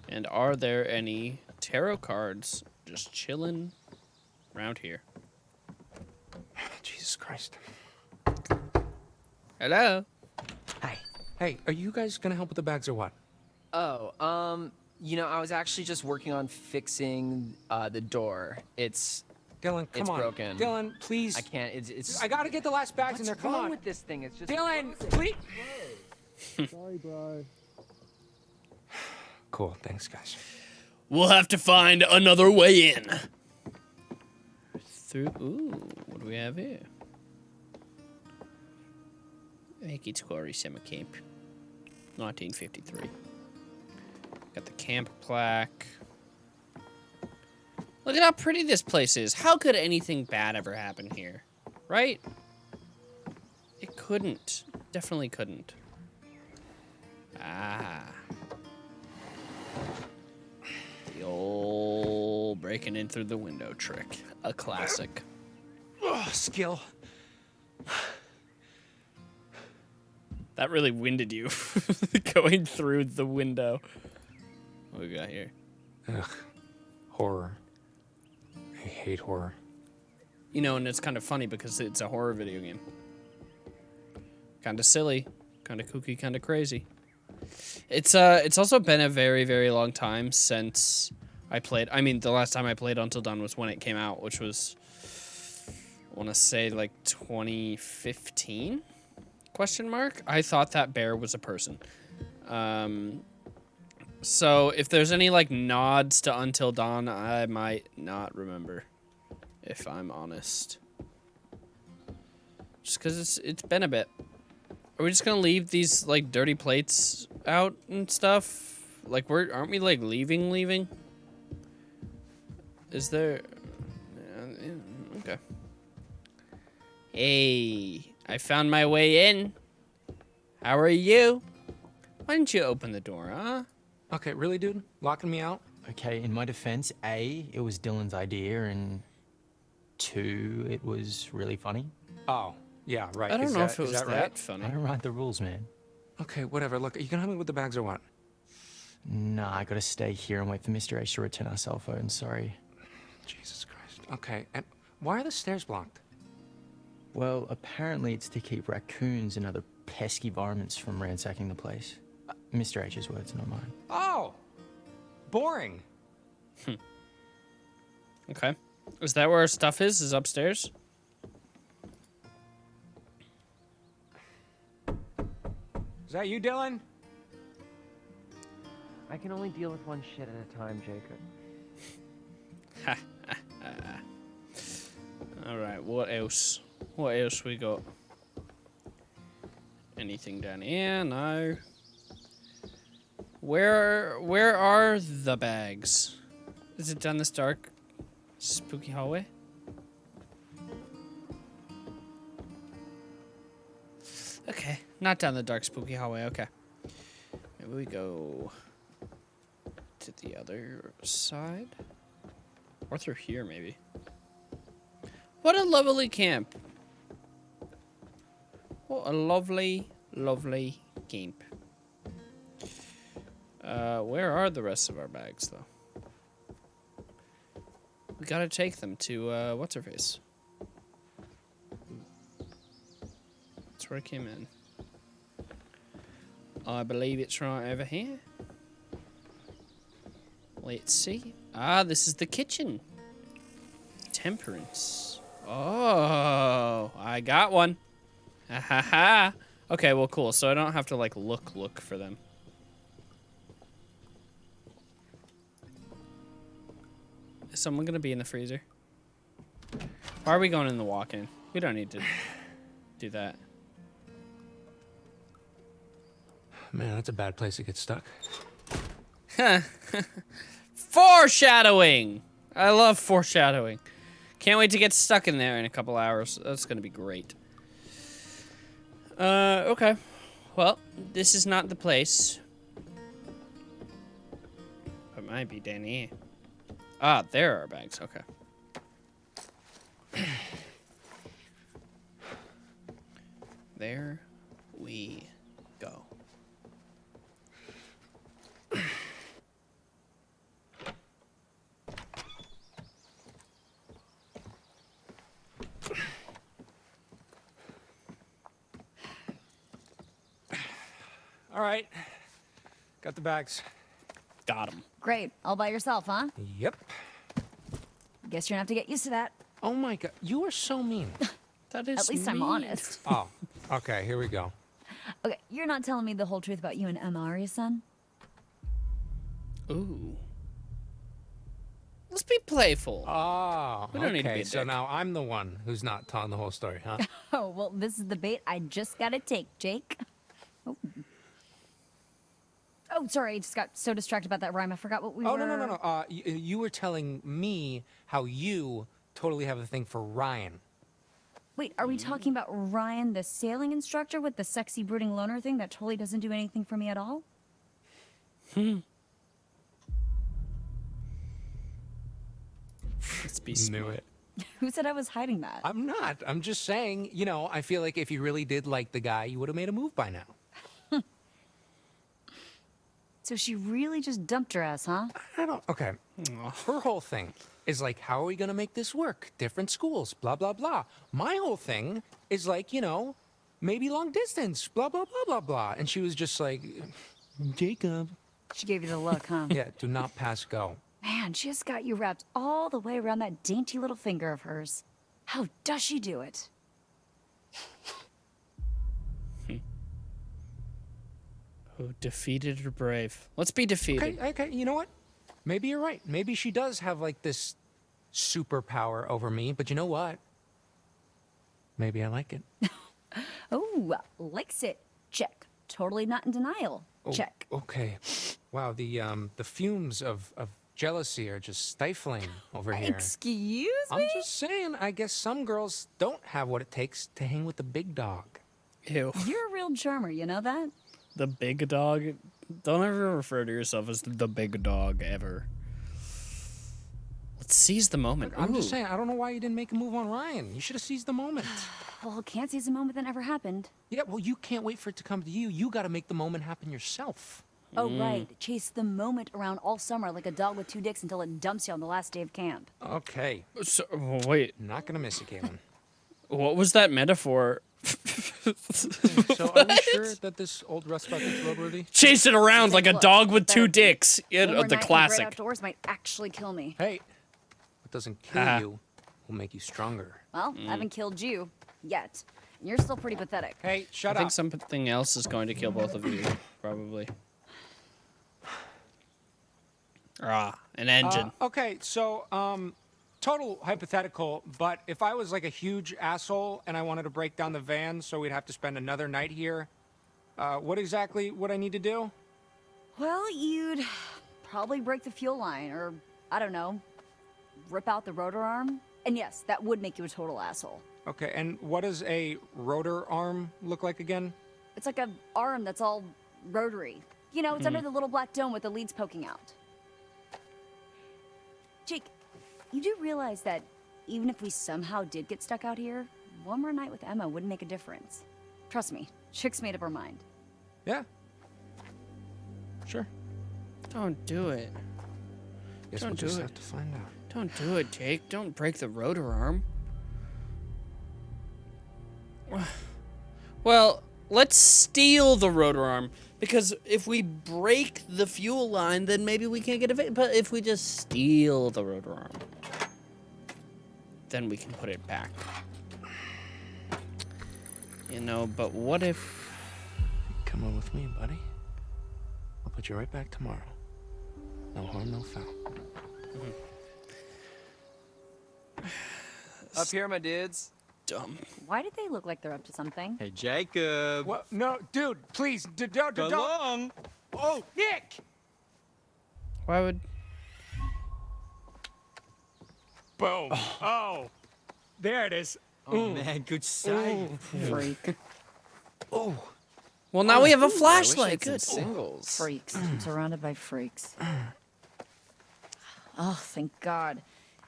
S1: And are there any tarot cards just chilling around here? [SIGHS]
S16: Jesus Christ.
S1: Hello. Hi.
S16: Hey, are you guys gonna help with the bags or what?
S13: Oh, um, you know, I was actually just working on fixing uh, the door. It's
S16: Dylan, come
S13: it's
S16: on.
S13: broken.
S16: Dylan, please.
S13: I can't. It's it's.
S16: I gotta get the last bags in there. Come
S13: wrong
S16: on.
S13: with this thing? It's just.
S16: Dylan, please. [LAUGHS]
S17: Sorry, bro. [SIGHS]
S16: Cool. Thanks, guys.
S1: We'll have to find another way in. Through. Ooh, what do we have here? Make Quarry Summer Camp, 1953. Got the camp plaque. Look at how pretty this place is. How could anything bad ever happen here? Right? It couldn't. Definitely couldn't. Ah. Breaking in through the window trick. A classic.
S16: Oh, skill.
S1: That really winded you. [LAUGHS] Going through the window. What we got here?
S16: Ugh. Horror. I hate horror.
S1: You know, and it's kind of funny because it's a horror video game. Kind of silly, kind of kooky, kind of crazy. It's uh, it's also been a very, very long time since I played. I mean, the last time I played Until Dawn was when it came out, which was, I want to say like 2015? Question mark. I thought that bear was a person. Um, so if there's any like nods to Until Dawn, I might not remember, if I'm honest. Just because it's it's been a bit. Are we just gonna leave these like dirty plates out and stuff? Like we're aren't we like leaving leaving? Is there? Yeah, yeah, okay. Hey, I found my way in. How are you? Why didn't you open the door, huh?
S16: Okay, really, dude? Locking me out?
S18: Okay, in my defense, A, it was Dylan's idea, and two, it was really funny.
S16: Oh, yeah, right.
S1: I don't
S16: Is
S1: know
S16: that-
S1: if it
S16: is
S1: was
S16: that
S1: that
S16: right?
S1: funny.
S18: I don't write the rules, man.
S16: Okay, whatever. Look, are you gonna help me with the bags or what?
S18: Nah, I gotta stay here and wait for Mr. H to return our cell phone, sorry.
S16: Jesus Christ. Okay, and why are the stairs blocked?
S18: Well, apparently it's to keep raccoons and other pesky varmints from ransacking the place. Uh, Mr. H's words, not mine.
S16: Oh, boring. Hmm.
S1: Okay. Is that where our stuff is? Is upstairs?
S16: Is that you, Dylan?
S13: I can only deal with one shit at a time, Jacob. [LAUGHS]
S1: All right. What else? What else we got? Anything down here? No. Where where are the bags? Is it down this dark, spooky hallway? Okay, not down the dark, spooky hallway. Okay. Maybe we go to the other side, or through here, maybe. What a lovely camp. What a lovely, lovely camp. Uh, where are the rest of our bags, though? We gotta take them to, uh, what's her face? That's where I came in. I believe it's right over here. Let's see. Ah, this is the kitchen. Temperance. Oh, I got one. Ha ha ha. Okay, well, cool. So I don't have to, like, look, look for them. Is someone gonna be in the freezer? Why are we going in the walk-in? We don't need to do that.
S16: Man, that's a bad place to get stuck. [LAUGHS] [LAUGHS]
S1: Foreshadowing! I love foreshadowing. Can't wait to get stuck in there in a couple hours. That's gonna be great. Uh, okay. Well, this is not the place. It might be here. Ah, there are bags. Okay. [CLEARS THROAT] there we go.
S16: All right. Got Got the bags.
S1: Got him.
S15: Great. All by yourself, huh?
S16: Yep.
S15: Guess you're gonna have to get used to that.
S16: Oh my god, you are so mean. [LAUGHS]
S1: That is
S15: At least I'm honest.
S16: oh, okay, here we go.
S15: Okay, you're not telling me the whole truth about you and Emma, are you, son?
S1: Ooh. Let's be playful.
S16: Oh,
S1: We don't
S16: okay.
S1: need to be a
S16: so now I'm the one who's not telling the whole story, huh? [LAUGHS]
S15: Oh, well, this is the bait I just gotta take, Jake. Oh. Oh, sorry, I just got so distracted about that rhyme. I forgot what we
S16: oh
S15: were.
S16: Oh, no no no no. Uh, you, you were telling me how you totally have a thing for Ryan.
S15: Wait, are we talking about Ryan, the sailing instructor with the sexy brooding loner thing that totally doesn't do anything for me at all?
S1: Hmm. Let's be
S16: Knew it. [LAUGHS]
S15: Who said I was hiding that?
S16: I'm not. I'm just saying. You know, I feel like if you really did like the guy, you would have made a move by now.
S15: So she really just dumped her ass, huh?
S16: I don't. Okay. Her whole thing is like, how are we gonna make this work? Different schools, blah blah blah. My whole thing is like, you know, maybe long distance, blah blah blah blah blah. And she was just like, Jacob.
S15: She gave you the look, huh?
S16: Yeah, do not pass go.
S15: Man, she has got you wrapped all the way around that dainty little finger of hers. How does she do it?
S1: Who defeated or brave? Let's be defeated.
S16: Okay, okay, you know what? Maybe you're right. Maybe she does have like this superpower over me, but you know what? Maybe I like it. [LAUGHS]
S15: Oh, likes it. Check. Totally not in denial.
S16: Oh,
S15: Check.
S16: Okay. Wow, the um the fumes of, of jealousy are just stifling over here.
S15: Excuse me?
S16: I'm just saying, I guess some girls don't have what it takes to hang with the big dog.
S1: Ew.
S15: You're a real charmer, you know that?
S1: The big dog. Don't ever refer to yourself as the big dog ever. Let's seize the moment.
S16: I'm just saying, I don't know why you didn't make a move on Ryan. You should have seized the moment. [SIGHS]
S15: Well, can't seize a moment that never happened.
S16: yeah, well, you can't wait for it to come to you. You got to make the moment happen yourself.
S15: Oh,
S1: Mm.
S15: right. Chase the moment around all summer like a dog with two dicks until it dumps you on the last day of camp.
S16: Okay.
S1: So, wait.
S16: Not gonna miss it, Kaitlyn. [LAUGHS]
S1: What was that metaphor? [LAUGHS]
S16: so are we sure that this old rust bucket's roadworthy?
S1: Chase it around like a
S15: Look,
S1: dog with two dicks. Yeah,
S15: One
S1: the
S15: more night the great
S1: classic.
S15: outdoors might actually kill me.
S16: Hey, what doesn't kill
S1: Ah.
S16: you will make you stronger.
S15: Well,
S1: Mm.
S15: I haven't killed you yet. And you're still pretty pathetic.
S16: Hey, shut up.
S1: I think something else is going to kill both of you, probably. [SIGHS] Ah, an engine.
S16: Uh, okay, so um, total hypothetical, but if I was like a huge asshole and I wanted to break down the van so we'd have to spend another night here, uh, what exactly would I need to do?
S15: Well, you'd probably break the fuel line, or I don't know, rip out the rotor arm. And yes, that would make you a total asshole.
S16: Okay, and what does a rotor arm look like again?
S15: It's like a arm that's all rotary. You know, it's under
S16: Hmm.
S15: the little black dome with the leads poking out. Jake, you do realize that even if we somehow did get stuck out here, one more night with Emma wouldn't make a difference. Trust me, Chick's made up her mind.
S16: Yeah. Sure.
S1: Don't do it.
S16: Guess
S1: Don't
S16: we'll
S1: do
S16: just
S1: it.
S16: have to find out.
S1: Don't do it, Jake. Don't break the rotor arm. [SIGHS] Well, let's steal the rotor arm because if we break the fuel line, then maybe we can't get it. But if we just steal the rotor arm, then we can put it back. You know, but what if?
S16: Come on with me, buddy. I'll put you right back tomorrow. No harm, no foul. [SIGHS]
S13: Up here, my dudes.
S1: Dumb.
S15: Why did they look like they're up to something?
S13: Hey, Jacob.
S16: What? No, dude, please, d- don't,
S13: Go
S16: don't.
S13: long.
S16: Oh, Nick!
S1: Why would?
S16: Boom. Oh. oh. There it is.
S13: Oh, mm. man, good mm. sight.
S15: Freak.
S16: Oh.
S1: Well, now we have a
S13: Ooh, I wish I
S1: flashlight.
S13: had some
S1: Good.
S13: singles.
S15: Freaks. I'm [CLEARS THROAT] surrounded by freaks. Oh, thank God.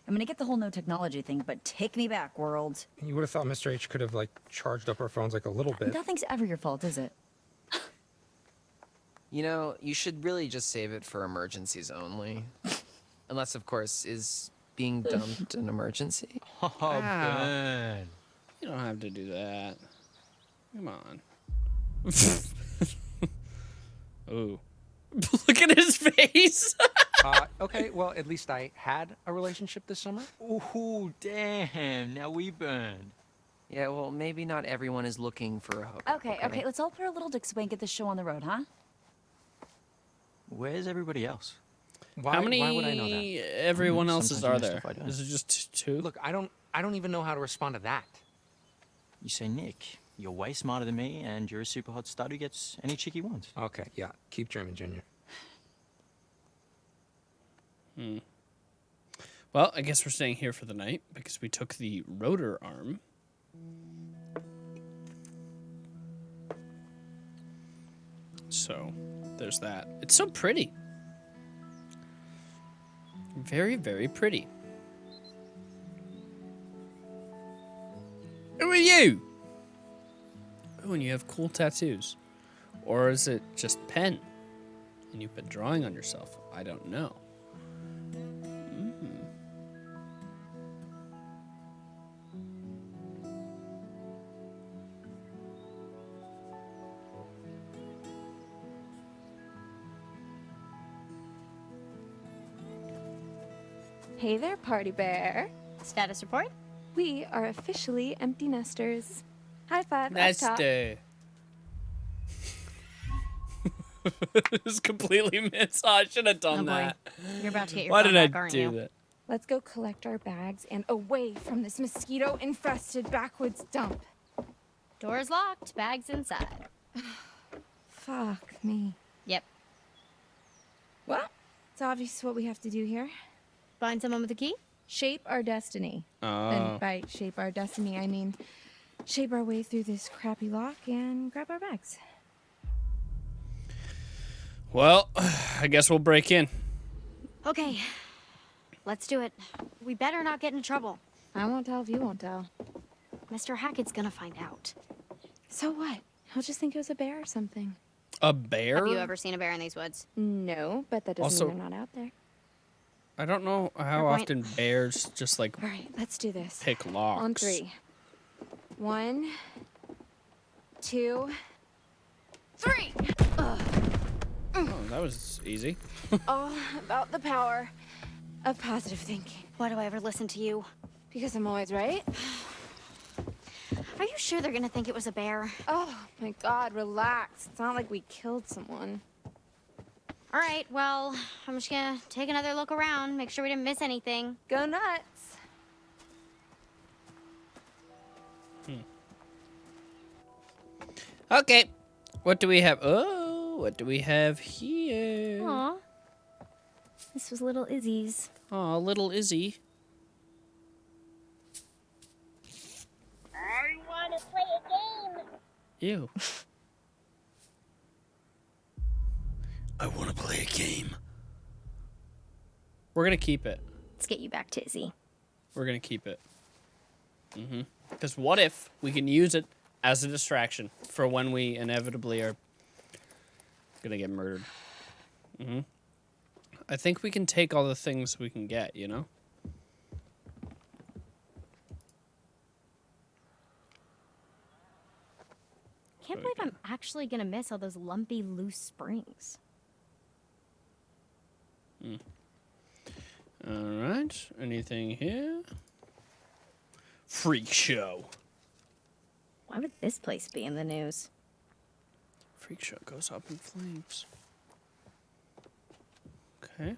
S15: I'm gonna get the whole no technology thing, but take me back, world.
S16: You would have thought Mr. H could have like charged up our phones like a little bit.
S15: Nothing's ever your fault, is it?
S13: You know, you should really just save it for emergencies only. Unless, of course, is being dumped an emergency?
S1: Oh, Ben. You don't have to do that. Come on. [LAUGHS] Ooh. [LAUGHS] Look at his face. [LAUGHS]
S16: uh, okay, well, at least I had a relationship this summer.
S18: Ooh, damn! Now we burned.
S13: Yeah, well, maybe not everyone is looking for a hook.
S15: Okay, okay, let's all put our little dicks away and get this show on the road, huh?
S18: Where's everybody else?
S16: Why,
S1: How many
S16: why would I know that?
S1: everyone else's are
S18: you
S1: there?
S18: miss stuff I don't.
S1: Is it just two?
S16: Look, I don't. I don't even know how to respond to that.
S18: You say, Nick, you're way smarter than me, and you're a super hot stud who gets any chick he wants.
S16: Okay, yeah. Keep German, Junior.
S1: Hmm. Well, I guess we're staying here for the night because we took the rotor arm. So, there's that. It's so pretty. Very, very pretty. Who are you? Oh, and you have cool tattoos. Or is it just pen? And you've been drawing on yourself? I don't know.
S19: Party Bear.
S20: Status report?
S19: We are officially empty nesters. High five. up
S1: Nice
S19: top.
S1: day. it's [LAUGHS] completely missed. Oh, I should have done
S20: Oh, boy.
S1: that.
S20: You're about to get your
S1: Why did
S20: back,
S1: I
S20: aren't
S1: do
S20: you?
S1: that?
S19: Let's go collect our bags and away from this mosquito infested backwoods dump.
S20: Door's locked, bags inside. [SIGHS]
S19: Fuck me.
S20: Yep.
S19: Well, it's obvious what we have to do here.
S20: Find someone with a key?
S19: Shape our destiny.
S1: Oh.
S19: And by shape our destiny, I mean shape our way through this crappy lock and grab our bags.
S1: Well, I guess we'll break in.
S20: Okay. Let's do it. We better not get in trouble.
S19: I won't tell if you won't tell.
S20: Mr. Hackett's gonna find out.
S19: So what? He'll just think it was a bear or something.
S1: A bear?
S20: Have you ever seen a bear in these woods?
S19: No, but that doesn't
S1: Also-
S19: mean they're not out there.
S1: I don't know how
S20: point.
S1: often bears just like
S19: All right, let's do this.
S1: pick locks.
S19: On three. One, two, three. Ugh.
S1: Oh, that was easy. [LAUGHS]
S19: All about the power of positive thinking.
S20: Why do I ever listen to you?
S19: Because I'm always right.
S20: Are you sure they're gonna think it was a bear?
S19: Oh my god, relax. It's not like we killed someone.
S20: All right, well, I'm just gonna take another look around, make sure we didn't miss anything.
S19: Go nuts. Hmm.
S1: Okay. What do we have? Oh, what do we have here?
S20: Aw. This was little Izzy's.
S1: Oh, little Izzy.
S20: I wanna play a game.
S1: Ew. [LAUGHS] I want to play a game. We're gonna keep it.
S20: Let's get you back to Izzy.
S1: We're gonna keep it. Mm-hmm. Because what if we can use it as a distraction for when we inevitably are gonna get murdered? Mm-hmm. I think we can take all the things we can get. You know.
S20: Can't believe I'm actually gonna miss all those lumpy, loose springs.
S1: Hmm. All right. Anything here? Freak show.
S20: Why would this place be in the news?
S1: Freak show goes up in flames. Okay.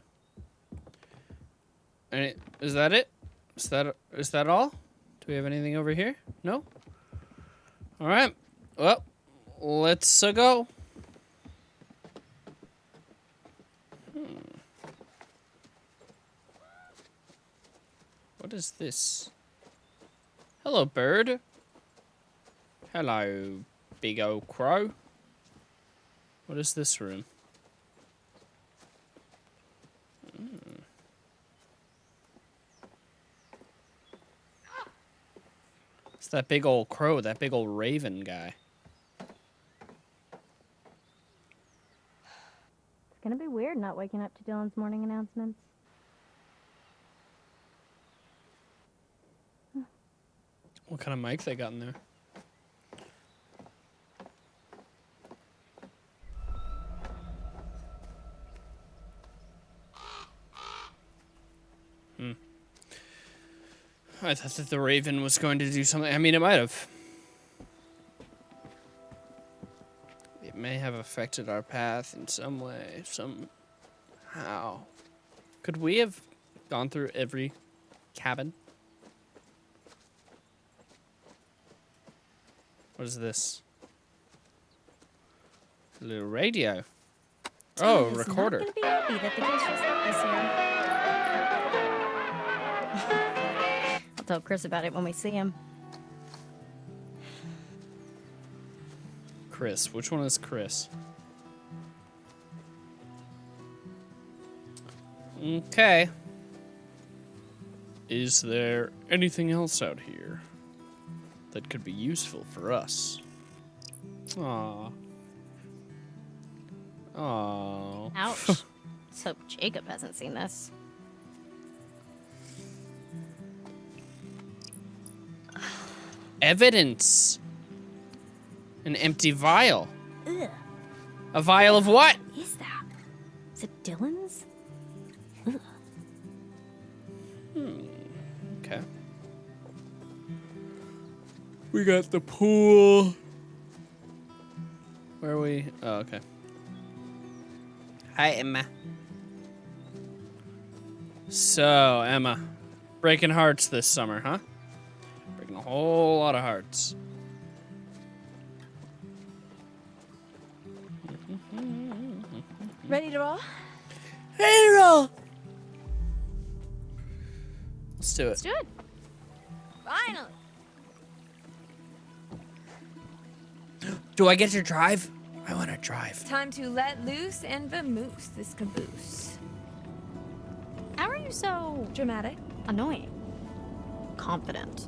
S1: Any, is that it? Is that is that all? Do we have anything over here? No. All right. Well, let's uh, go. What is this? Hello, bird. Hello, big old crow. What is this room? Hmm. It's that big old crow, that big old raven guy.
S20: It's gonna be weird not waking up to Dylan's morning announcements.
S1: What kind of mics they got in there? Hmm. I thought that the Raven was going to do something. I mean, it might have. It may have affected our path in some way, somehow. Could we have gone through every cabin? What is this? A little radio. Oh, recorder.
S20: Not gonna be happy that the ghost was this year. I'll tell Chris about it when we see him.
S1: Chris. Which one is Chris? Okay. Is there anything else out here that could be useful for us? Aww. Aww.
S20: Ouch. [LAUGHS] Let's hope Jacob hasn't seen this.
S1: Evidence. An empty vial.
S20: Ugh.
S1: A vial of what?
S20: What is that? Is it Dylan's?
S1: We got the pool. Where are we? Oh, okay. Hi, Emma. So, Emma, breaking hearts this summer, huh? Breaking a whole lot of hearts.
S19: Ready to roll?
S1: Ready to roll. Let's do it.
S20: Let's do it. Finally.
S1: Do I get to drive? I want to drive.
S19: Time to let loose and vamoose this caboose.
S20: How are you so
S19: dramatic?
S20: Annoying. Confident.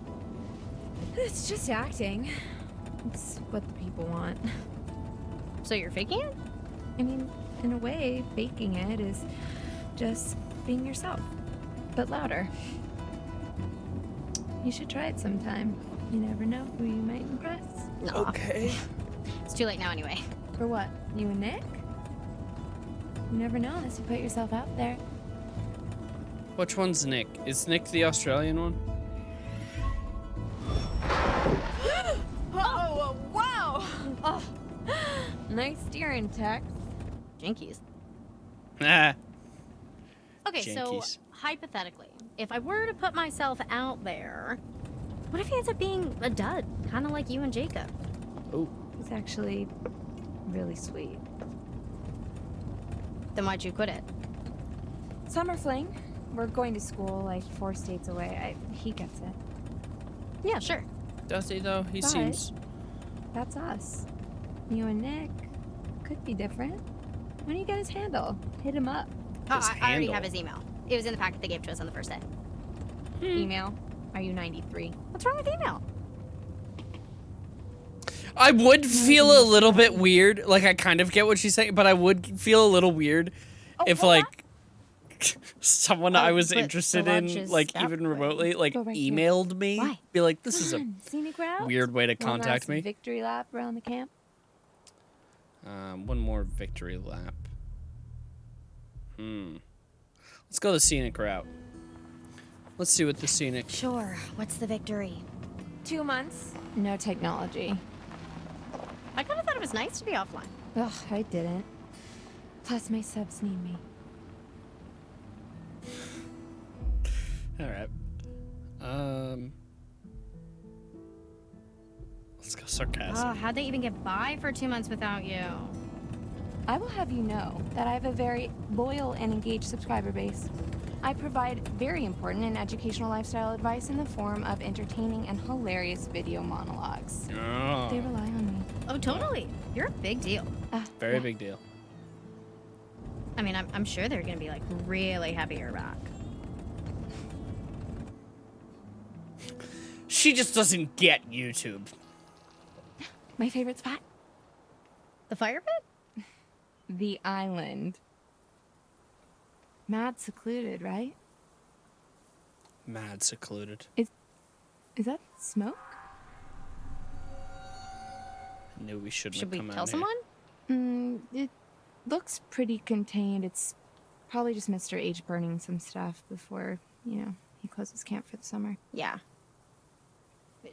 S19: It's just acting. It's what the people want.
S20: So you're faking it?
S19: I mean, in a way, faking it is just being yourself, but louder. You should try it sometime. You never know who you might impress.
S1: Okay.
S20: It's too late now anyway.
S19: For what? You and Nick? You never know unless you put yourself out there.
S1: Which one's Nick? Is Nick the Australian one? [GASPS]
S19: Oh, wow! Oh, nice steering, Tex.
S20: Jinkies. Okay, so hypothetically, if I were to put myself out there, what if he ends up being a dud? Kind of like you and Jacob.
S1: Oh.
S19: It's actually really sweet.
S20: Then why'd you quit it?
S19: Summer fling. We're going to school like four states away. I, he gets it.
S20: Yeah, sure.
S1: Does he though? He
S19: But
S1: seems.
S19: That's us. You and Nick could be different. When do you get his handle? Hit him up.
S20: Oh, I, I already have his email. It was in the packet they gave to us on the first day. Hmm.
S19: Email. Are you 93?
S20: What's wrong with email?
S1: I would feel a little bit weird. Like I kind of get what she's saying, but I would feel a little weird if like [LAUGHS] someone I
S20: Oh,
S1: was interested in, like even
S20: way.
S1: remotely, like
S19: Go right here.
S1: emailed me,
S19: Why?
S1: be like, "This is a
S19: on, Scenic
S1: weird way to
S19: One
S1: contact
S19: last
S1: me."
S19: Victory lap around the camp.
S1: Um, one more victory lap. Hmm. Let's go the scenic route. Let's see what the scenic.
S20: Sure. What's the victory?
S19: Two months. No technology.
S20: I kind of thought it was nice to be offline.
S19: Ugh, I didn't. Plus, my subs need me.
S1: All right. Um. Let's go sarcasm.
S20: Oh, how'd they even get by for two months without you?
S19: I will have you know that I have a very loyal and engaged subscriber base. I provide very important and educational lifestyle advice in the form of entertaining and hilarious video monologues.
S1: Oh.
S19: They rely on me.
S20: Oh, totally. You're a big deal.
S1: Ah, Very big deal.
S20: I mean, I'm, I'm sure they're gonna be like really happy you're back.
S1: She just doesn't get YouTube.
S19: My favorite spot?
S20: The fire pit? [LAUGHS]
S19: The island. Mad secluded, right?
S1: Mad secluded.
S19: Is is that smoke?
S1: Knew we shouldn't
S20: Should
S1: have
S20: we
S1: come
S20: tell
S1: out
S20: someone?
S19: Mm, it looks pretty contained. It's probably just Mr. H burning some stuff before, you know, he he closes camp for the summer.
S20: Yeah.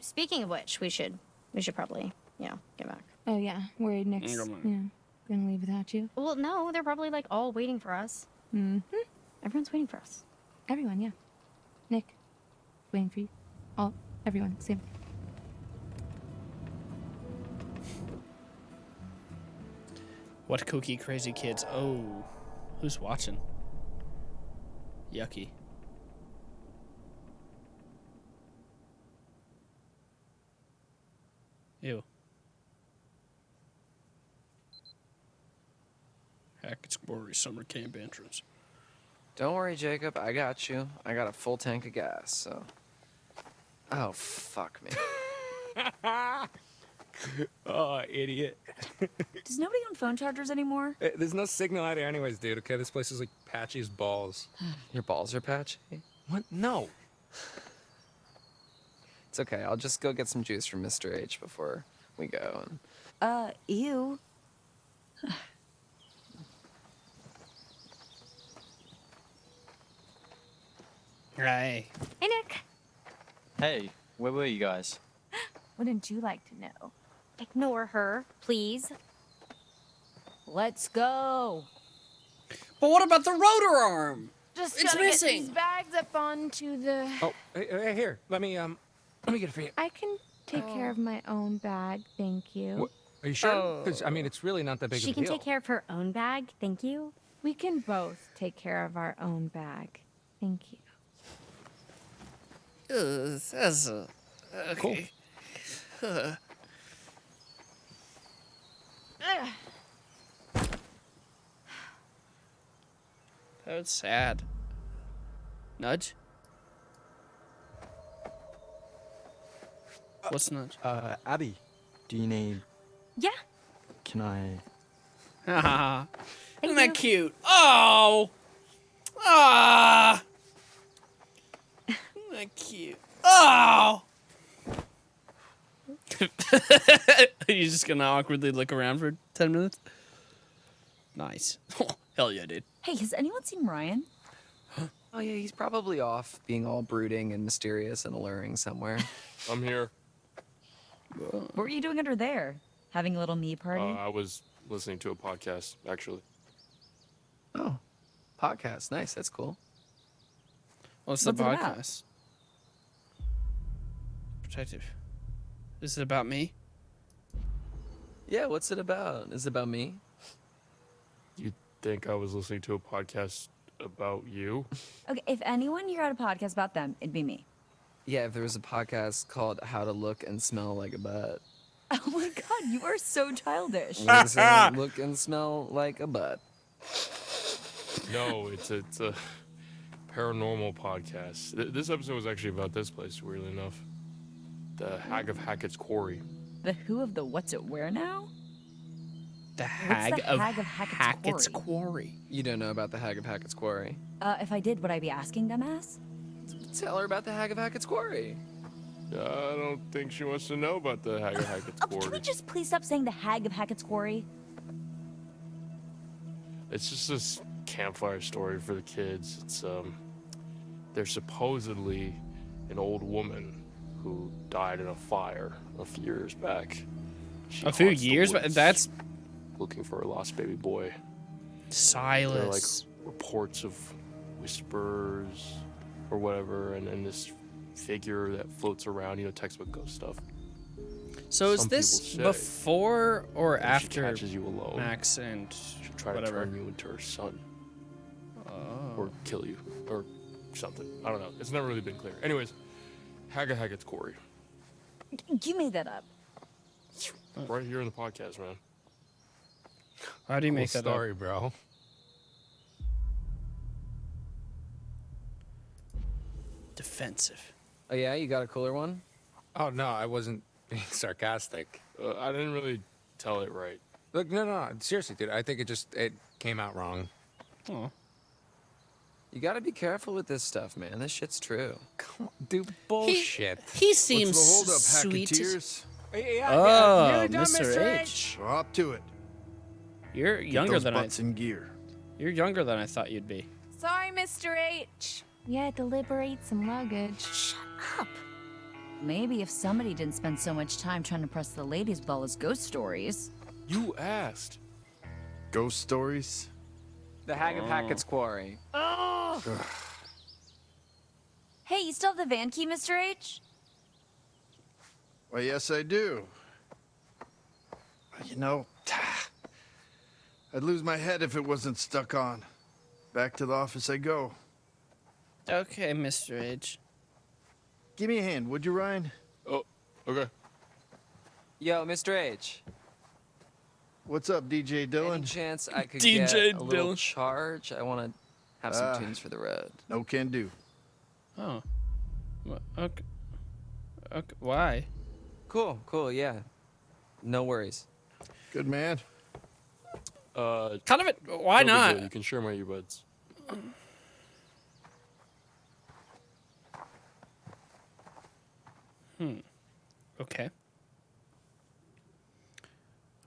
S20: Speaking of which, we should we should probably, you know, get back.
S19: Oh yeah, worried Nick's,
S20: Mm,
S19: you know, gonna leave without you.
S20: Well, no, they're probably like all waiting for us.
S19: Mm-hmm.
S20: Everyone's waiting for us.
S19: Everyone, yeah. Nick, waiting for you. All, everyone, same.
S1: What kooky crazy kids? Oh, who's watching? Yucky. Ew. Hackett's Quarry summer camp entrance.
S13: Don't worry, Jacob. I got you. I got a full tank of gas, so. Oh, fuck me. [LAUGHS] [LAUGHS]
S16: oh, idiot. [LAUGHS]
S15: Does nobody own phone chargers anymore?
S16: Eh, There's no signal out here anyways, dude, okay? This place is like patchy as balls. [SIGHS]
S13: Your balls are patchy?
S16: What? No.
S13: It's okay. I'll just go get some juice from Mr. H before we go. And...
S15: Uh, ew. [SIGHS]
S1: Hey.
S20: Hey, Nick.
S18: Hey, where were you guys? [GASPS]
S19: Wouldn't you like to know?
S20: Ignore her, please.
S15: Let's go.
S1: But what about the rotor arm?
S19: Just
S1: It's
S19: gotta
S1: missing.
S19: get these bags up onto the.
S16: Oh, hey, hey, here. Let me um, let me get it for you.
S19: I can take care of my own bag, thank you.
S16: What? Are you sure? Because I mean, it's really not that big
S20: She
S16: of a
S20: can
S16: deal.
S20: take care of her own bag, thank you.
S19: We can both take care of our own bag, thank you.
S1: Uh, that's a, okay. Uh, that was sad. Nudge? What's nudge?
S18: Uh, Abby, do you need?
S20: Yeah.
S18: Can I? [LAUGHS]
S1: Haha. [LAUGHS] Isn't that cute? Oh! Ah! Isn't that cute? Oh! [LAUGHS] Are you just gonna awkwardly look around for 10 minutes? Nice. [LAUGHS] Hell yeah, dude.
S15: Hey, has anyone seen Ryan?
S13: Oh, yeah, he's probably off being all brooding and mysterious and alluring somewhere. [LAUGHS]
S21: I'm here.
S15: What were you doing under there? Having a little me party?
S21: Uh, I was listening to a podcast, actually.
S13: Oh, podcast. Nice. That's cool.
S1: What's the
S15: What's it
S1: podcast? Protective. Is it about me?
S13: Yeah, what's it about? Is it about me?
S21: You think I was listening to a podcast about you? [LAUGHS]
S15: Okay, if anyone here had a podcast about them, it'd be me.
S13: Yeah, if there was a podcast called How to Look and Smell Like a Butt. [LAUGHS]
S15: Oh my god, you are so childish.
S13: What is? [LAUGHS] Look and smell like a butt.
S21: No, it's a, it's a paranormal podcast. This episode was actually about this place, weirdly enough. The Hag of Hackett's Quarry.
S15: The who of the what's it where now?
S1: The
S15: Hag
S1: Hag of
S15: Hag of Hackett's
S1: Hackett's
S15: Quarry?
S1: Quarry.
S13: You don't know about the Hag of Hackett's Quarry?
S15: Uh, if I did, would I be asking dumbass?
S13: Tell her about the Hag of Hackett's Quarry.
S21: I don't think she wants to know about the Hag of Hackett's
S15: Oh, can we just please stop saying the Hag of Hackett's Quarry?
S21: It's just this campfire story for the kids. It's um, there's supposedly an old woman who died in a fire a few years back. She
S1: A few years? But that's
S21: looking for a lost baby boy. There are like
S1: Silas.
S21: reports of whispers or whatever, and then this figure that floats around, you know, textbook ghost stuff.
S1: So is this before or after
S21: catches you alone,
S1: Max and
S21: she'll try
S1: whatever?
S21: to turn you into her son.
S1: Oh.
S21: Or kill you. Or something. I don't know. It's never really been clear. Anyways, Haga Hackett's Quarry.
S15: You made that up.
S21: Right here in the podcast, man.
S1: How do you
S16: Cool
S1: make that
S16: story,
S1: up?
S16: bro?
S1: Defensive.
S13: Oh, yeah? You got a cooler one?
S16: Oh no, I wasn't [LAUGHS] being sarcastic.
S21: Uh, I didn't really tell it right.
S16: Look, no, no, no, seriously, dude. I think it just it came out wrong.
S1: Oh.
S13: You gotta be careful with this stuff, man. This shit's true.
S16: Come on, dude, bullshit.
S1: He seems
S22: What's the holdup,
S1: sweet.
S22: Hacketeers?
S1: Oh,
S16: nearly done,
S1: Mr.
S16: Mr.
S1: H.
S22: We're up to it.
S1: You're
S22: Get
S1: younger
S22: those
S1: than I.
S22: butts in gear.
S1: You're younger than I thought you'd be.
S19: Sorry, Mr. H. We had to liberate some luggage.
S15: Shut up. Maybe if somebody didn't spend so much time trying to press the ladies' ball as ghost stories.
S21: You asked.
S22: Ghost stories?
S13: The Hag of
S21: Oh.
S13: Hackett's Quarry. [SIGHS]
S15: Hey, you still have the van key, Mr. H?
S22: Why, yes, I do. You know, [SIGHS] I'd lose my head if it wasn't stuck on. Back to the office I go.
S6: Okay, Mr. H.
S22: Give me a hand, would you, Ryan?
S21: Oh, okay.
S13: Yo, Mr. H.
S22: What's up, DJ Dylan?
S13: Any chance I could [LAUGHS]
S22: DJ
S13: get a little
S22: Dylan.
S13: charge? I want to have some
S22: Ah.
S13: tunes for the road.
S22: No can do.
S6: Oh. Wha- Okay. Okay. Why?
S13: Cool, cool, yeah. No worries.
S22: Good man.
S21: Uh,
S6: kind of it. Why
S21: no
S6: not?
S21: You can share my earbuds.
S6: Hmm. Okay.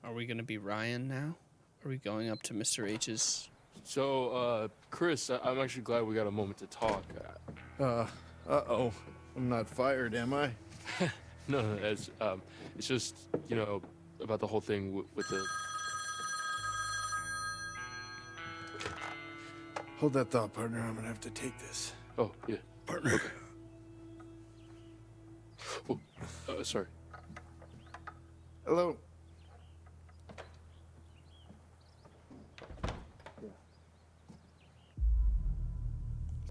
S6: Are we gonna be Ryan now? Are we going up to Mr. H's?
S21: So, uh, Chris, I- I'm actually glad we got a moment to talk.
S22: Uh, uh-oh. I'm not fired, am I? [LAUGHS]
S21: no, no, it's um, it's just you know about the whole thing with, with the.
S22: Hold that thought, partner. I'm gonna have to take this.
S21: Oh yeah, partner. Okay. Oh, uh, sorry.
S22: Hello.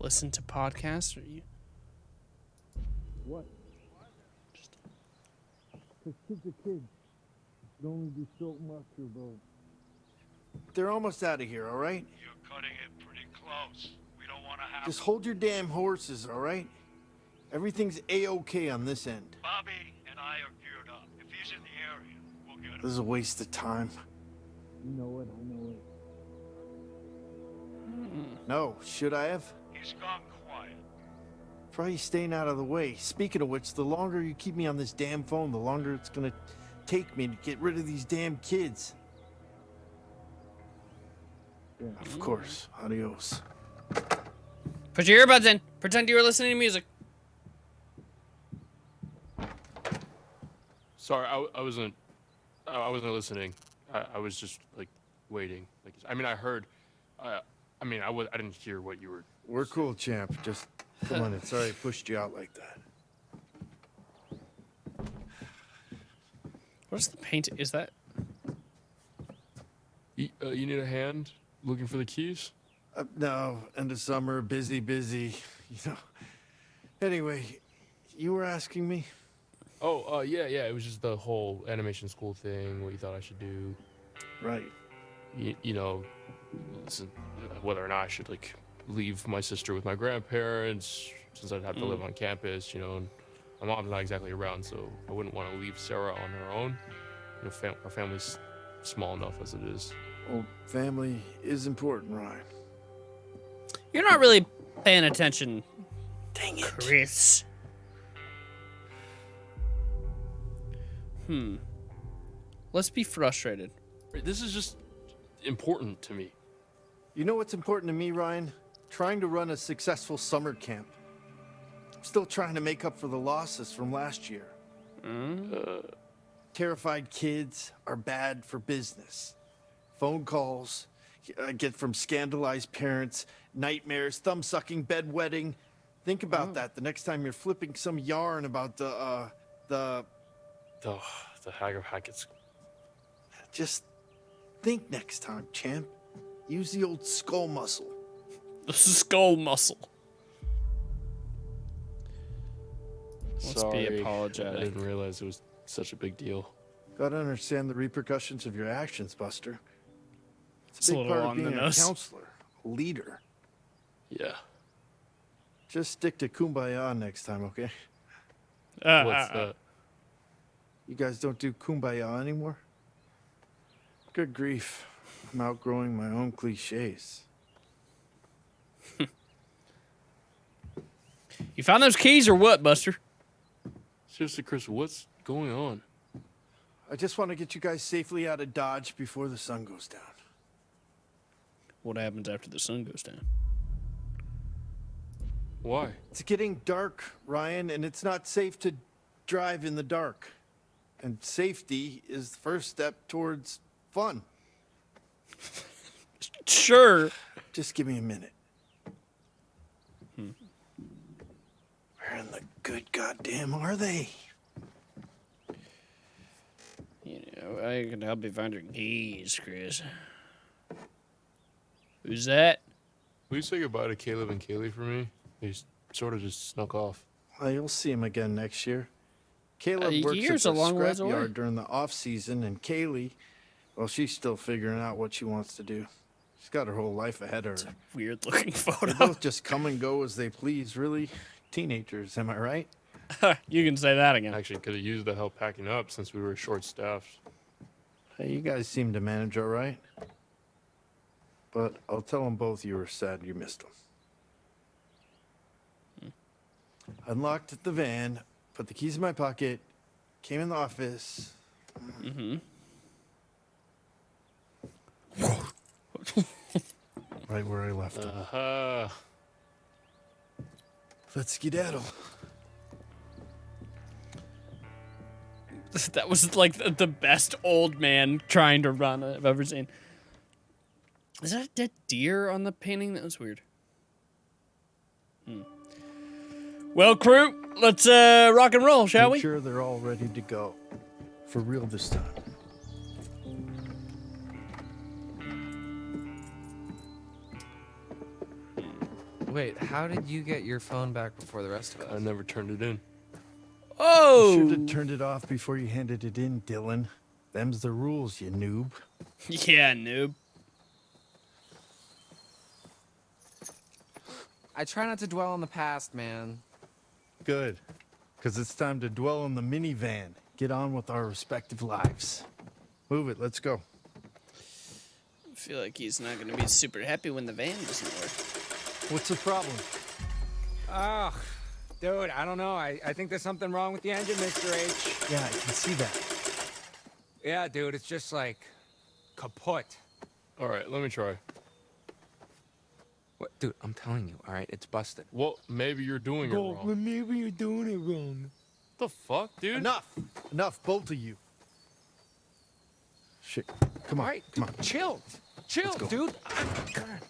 S6: Listen to podcasts? Or you?
S17: What? Cause kids are kids. Can only do so much, bro.
S22: They're almost out of here, all right?
S2: You're cutting it pretty close. We don't want to have
S22: Just hold your damn horses, all right? Everything's a-okay on this end.
S2: Bobby and I are geared up. If he's in the area, we'll get him.
S22: This is a waste of time.
S17: You know it, I know it.
S22: No, should I have?
S2: He's gone quiet.
S22: Probably staying out of the way. Speaking of which, the longer you keep me on this damn phone, the longer it's gonna take me to get rid of these damn kids. Of course. Adios.
S6: Put your earbuds in. Pretend you were listening to music.
S21: Sorry, I, I wasn't. I I wasn't listening. I, I was just like waiting. Like I mean, I heard. Uh, I mean, I was. I didn't hear what you were.
S22: We're cool, champ. Just come on in. [LAUGHS] Sorry I pushed you out like that.
S6: What's the paint? Is that?
S21: You, uh, you need a hand looking for the keys?
S22: Uh, no, end of summer, busy, busy. [LAUGHS] You know. Anyway, you were asking me?
S21: Oh, uh, yeah, yeah. It was just the whole animation school thing. What you thought I should do?
S22: Right.
S21: You, you know, listen, whether or not I should like leave my sister with my grandparents since I'd have to live
S6: Mm.
S21: on campus. You know, and my mom's not exactly around, so I wouldn't want to leave Sarah on her own. You know, fam- our family's small enough as it is.
S22: Well, family is important, Ryan.
S6: You're not really paying attention. Dang it, Chris. Hmm. Let's be frustrated.
S21: This is just important to me.
S22: You know what's important to me, Ryan? Trying to run a successful summer camp. I'm still trying to make up for the losses from last year.
S21: Uh,
S22: Terrified kids are bad for business. Phone calls I get from scandalized parents, nightmares, thumb sucking, bedwetting. Think about that the next time you're flipping some yarn about the, uh, the.
S21: The, the Hag of Hackett's.
S22: Just think next time, champ. Use the old skull muscle.
S6: The [LAUGHS] skull muscle. Let's be
S21: Sorry,
S6: apologetic.
S21: I didn't realize it was such a big deal.
S22: Gotta understand the repercussions of your actions, Buster. It's
S6: It's
S22: a
S6: a
S22: big
S6: little
S22: part
S6: on
S22: of being a
S6: nose.
S22: counselor, a leader.
S21: Yeah.
S22: Just stick to kumbaya next time, okay?
S6: Uh,
S21: What's
S6: uh,
S21: that?
S22: You guys don't do kumbaya anymore? Good grief. I'm outgrowing my own cliches.
S6: You found those keys or what, Buster?
S21: Seriously, Chris, what's going on?
S22: I just want to get you guys safely out of Dodge before the sun goes down.
S6: What happens after the sun goes down?
S21: Why?
S22: It's getting dark, Ryan, and it's not safe to drive in the dark. And safety is the first step towards fun. [LAUGHS]
S1: Sure.
S22: Just give me a minute. Where in the good goddamn are they?
S1: You know, I can help you find your keys, Chris. Who's that?
S21: Will you say goodbye to Caleb and Kaylee for me? They sort of just snuck off.
S22: Well, you'll see him again next year. Caleb
S1: A
S22: works at the
S1: long ways away.
S22: scrapyard during the off season, and Kaylee, well, she's still figuring out what she wants to do. She's got her whole life ahead of her.
S1: Weird looking [LAUGHS] photo.
S22: They both just come and go as they please, really. Teenagers, am I right? [LAUGHS]
S1: you can say that again.
S21: Actually, could have used the help packing up since we were short staffed.
S22: Hey, you guys seem to manage all right. But I'll tell them both you were sad you missed them. Unlocked the van, put the keys in my pocket, came in the office.
S1: Mm-hmm.
S22: right where I left them.
S21: Uh-huh.
S22: Let's skedaddle. [LAUGHS]
S1: that was like the, best old man trying to run I've ever seen. Is that a dead deer on the painting? That was weird. Hmm. Well, crew, let's uh, rock and roll, shall
S22: Make
S1: we?
S22: sure they're all ready to go. For real this time.
S13: Wait, how did you get your phone back before the rest of us?
S21: I never turned it in.
S1: Oh!
S22: You should have turned it off before you handed it in, Dylan. Them's the rules, you noob. [LAUGHS]
S1: Yeah, noob.
S13: I try not to dwell on the past, man.
S22: Good. Because it's time to dwell on the minivan. Get on with our respective lives. Move it, let's go.
S1: I feel like he's not going to be super happy when the van doesn't work.
S22: What's the problem?
S16: Ugh, dude, I don't know. I, I think there's something wrong with the engine, Mr. H.
S22: Yeah, I can see that.
S16: Yeah, dude, it's just like kaput.
S21: All right, let me try.
S16: What, dude? I'm telling you, all right, it's busted.
S21: Well, maybe you're doing it wrong.
S16: Well, maybe you're doing it wrong.
S21: The fuck, dude?
S22: Enough. Enough, both of you. Shit. Come on.
S16: All right,
S22: come on.
S16: chill, chill,
S22: go.
S16: dude.
S22: Ah,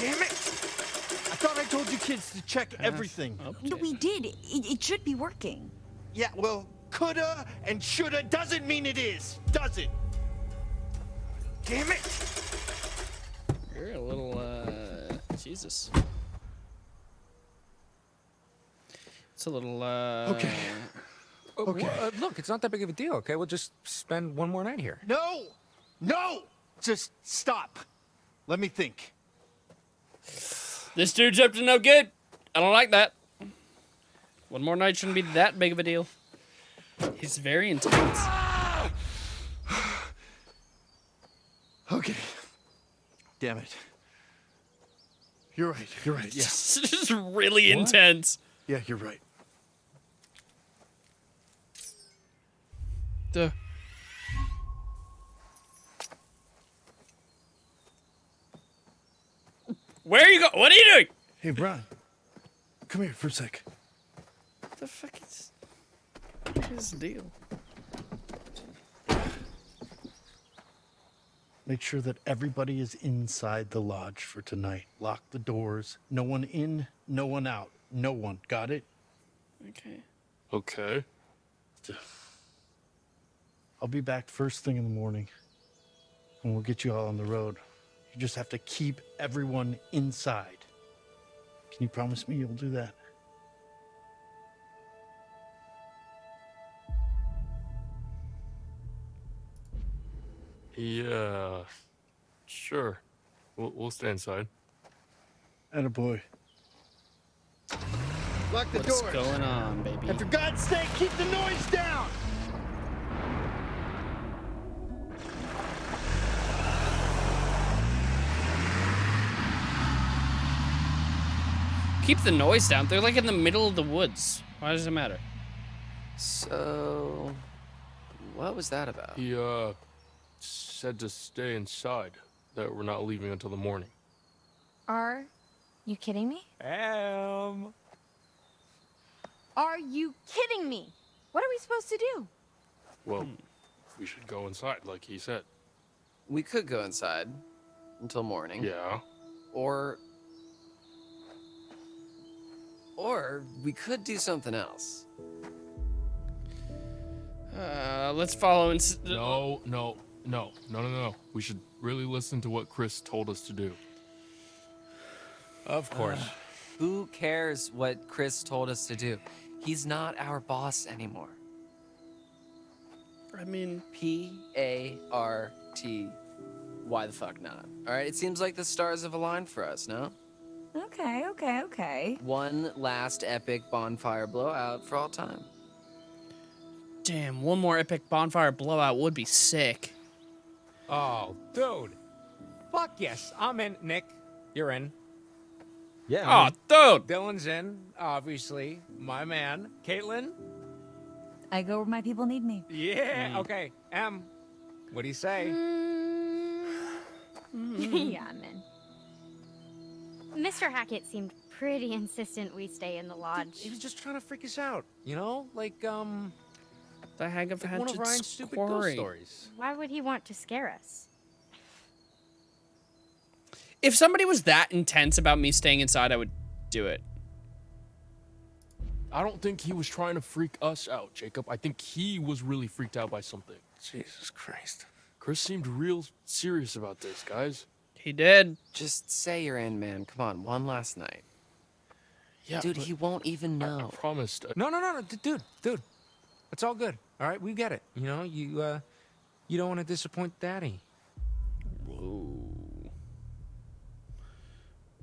S22: Damn it! I thought I told you kids to check everything.
S12: No, we did. It, it should be working.
S22: Yeah, well, coulda and shoulda doesn't mean it is, does it? Damn it!
S1: You're a little, uh, Jesus. It's a little, uh...
S22: Okay.
S16: Okay. Uh, look, it's not that big of a deal. Okay, we'll just spend one more night here.
S22: No! No! Just stop. Let me think.
S1: This dude's up to no good. I don't like that. One more night shouldn't be that big of a deal. He's very intense. [SIGHS]
S22: Okay. Damn it. You're right. You're right. Yeah. [LAUGHS]
S1: This is really
S22: What?
S1: intense.
S22: Yeah, you're right.
S1: Duh. Where are you going? What are you doing?
S22: Hey, Brian. Come here for a sec.
S1: What the fuck is what is the deal?
S22: Make sure that everybody is inside the lodge for tonight. Lock the doors. No one in, no one out. No one. Got it?
S1: Okay.
S21: Okay.
S22: I'll be back first thing in the morning. And we'll get you all on the road. You just have to keep everyone inside. Can you promise me you'll do that?
S21: Yeah. Sure. We'll, we'll stay inside.
S22: Attaboy. Lock the door.
S1: What's
S22: doors.
S1: going on, baby?
S22: And for God's sake, keep the noise down!
S1: Keep the noise down. They're like in the middle of the woods. Why does it matter?
S13: So, what was that about?
S21: He, uh, said to stay inside, that we're not leaving until the morning.
S19: Are you kidding me?
S16: Am.
S19: Are you kidding me? What are we supposed to do?
S21: Well, we should go inside, like he said.
S13: We could go inside until morning.
S21: Yeah.
S13: Or. Or we could do something else.
S1: Uh, let's follow. Ins-
S21: No, no, no, no, no, no. We should really listen to what Chris told us to do.
S13: Of course. who cares what Chris told us to do? He's not our boss anymore.
S1: I mean,
S13: P A R T. Why the fuck not? All right, it seems like the stars have aligned for us, no?
S15: Okay, okay, okay.
S13: One last epic bonfire blowout for all time.
S1: Damn, one more epic bonfire blowout would be sick.
S16: Oh, dude. Fuck yes. I'm in. Nick, you're in.
S23: Yeah.
S1: Oh, dude.
S16: Dylan's in, obviously. My man. Kaitlyn?
S15: I go where my people need me.
S16: Yeah. Mm. Okay. M, what do you say? Mm. [SIGHS] [LAUGHS]
S20: yeah, I'm in. Mr. Hackett seemed pretty insistent we stay in the lodge.
S16: He was just trying to freak us out, you know? Like, um.
S1: The Hag of
S16: like one of Ryan's stupid ghost stories.
S20: Why would he want to scare us?
S1: If somebody was that intense about me staying inside, I would do it.
S21: I don't think he was trying to freak us out, Jacob. I think he was really freaked out by something.
S8: Jesus Christ.
S21: Chris seemed real serious about this, guys.
S1: He did.
S13: Just say you're in, man. Come on, one last night.
S21: Yeah,
S13: Dude, he won't even know.
S21: I promised. uh,
S16: No, no, no, no, dude, dude. It's all good. All right, we get it. You know, you uh, you don't want to disappoint Daddy.
S1: Whoa.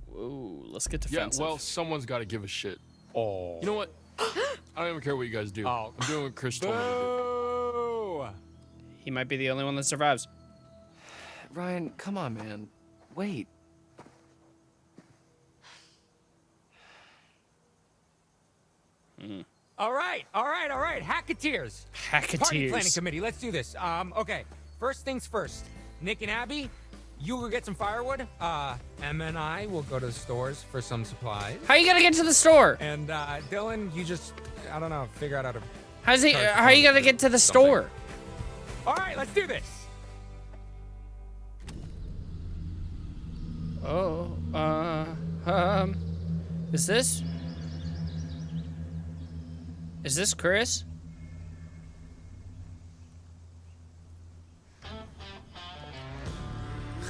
S1: Whoa. Let's get defensive.
S21: Yeah, well, someone's got to give a shit.
S16: Oh.
S21: You know what? [GASPS] I don't even care what you guys do.
S16: Oh.
S21: I'm doing what Chris told me to do.
S1: He might be the only one that survives.
S13: Ryan, come on, man. Wait.
S16: All right, all right, all right. Hacketeers. Party planning committee. Let's do this. Um, okay. First things first. Nick and Abby, you go get some firewood. Uh, Emma and I will go to the stores for some supplies.
S1: How are you gonna get to the store?
S16: And uh, Dylan, you just, I don't know, figure out how to.
S1: How's he?
S16: charge
S1: Uh,
S16: the
S1: how are you gonna get to the
S16: something.
S1: store?
S16: All right, let's do this.
S1: Oh, uh, um, is this? Is this Chris?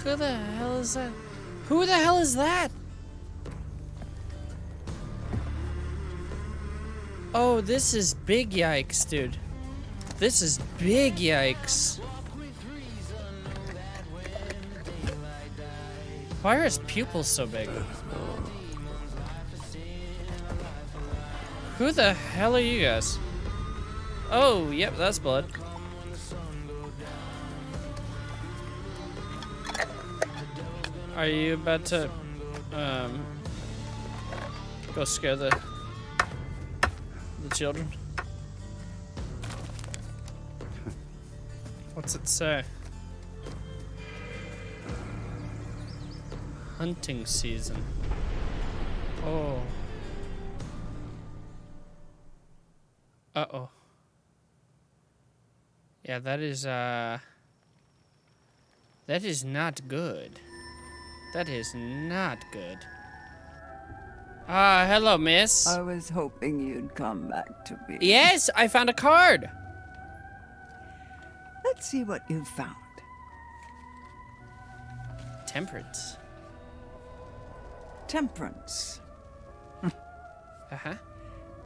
S1: Who the hell is that? Who the hell is that? Oh, this is big yikes, dude. This is big yikes. Why are his pupils so big? Who the hell are you guys? Oh, yep, that's blood. Are you about to, um, go scare the, the children? What's it say? Hunting season. Oh. Uh-oh. Yeah, that is, uh... That is not good. That is not good. Ah, hello, miss.
S12: I was hoping you'd come back to me.
S1: Yes, I found a card.
S12: Let's see what you found.
S1: Temperance.
S12: Temperance. [LAUGHS]
S1: Uh-huh.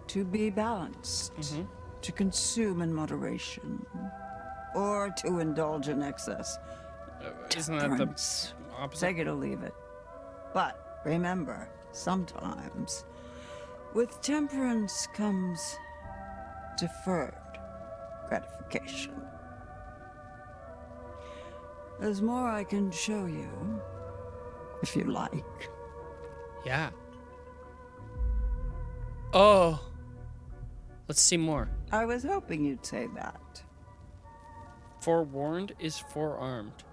S12: To be balanced.
S1: Mm-hmm.
S12: To consume in moderation. Or to indulge in excess.
S1: Isn't that the opposite?
S12: Take it or leave it. But remember, sometimes with temperance comes deferred gratification. There's more I can show you, if you like.
S1: Yeah. Oh. Let's see more.
S12: I was hoping you'd say that.
S1: Forewarned is forearmed.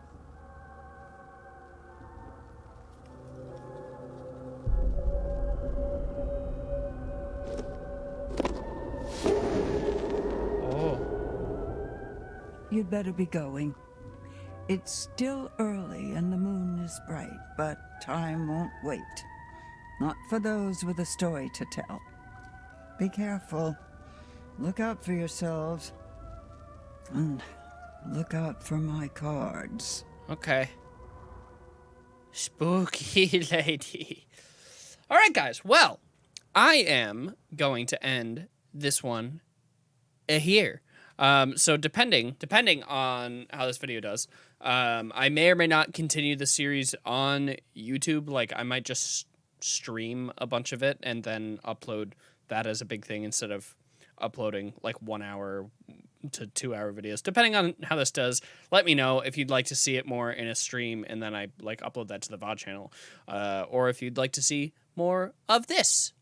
S1: Oh.
S12: You'd better be going. It's still early and the moon is bright, but time won't wait. Not for those with a story to tell. Be careful. Look out for yourselves. And look out for my cards.
S1: Okay. Spooky [LAUGHS] lady. All right, guys. Well, I am going to end this one uh, here. Um, so depending depending on how this video does, um, I may or may not continue the series on YouTube. Like I might just stream a bunch of it and then upload that as a big thing instead of uploading like one hour to two hour videos. Depending on how this does let me know if you'd like to see it more in a stream and then i like upload that to the vod channel uh, or if you'd like to see more of this.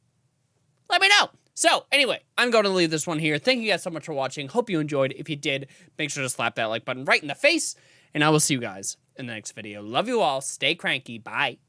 S1: Let me know. So anyway i'm going to leave this one here. Thank you guys so much for watching. Hope you enjoyed. If you did make sure to slap that like button right in the face and i will see you guys in the next video. Love you all. Stay cranky. Bye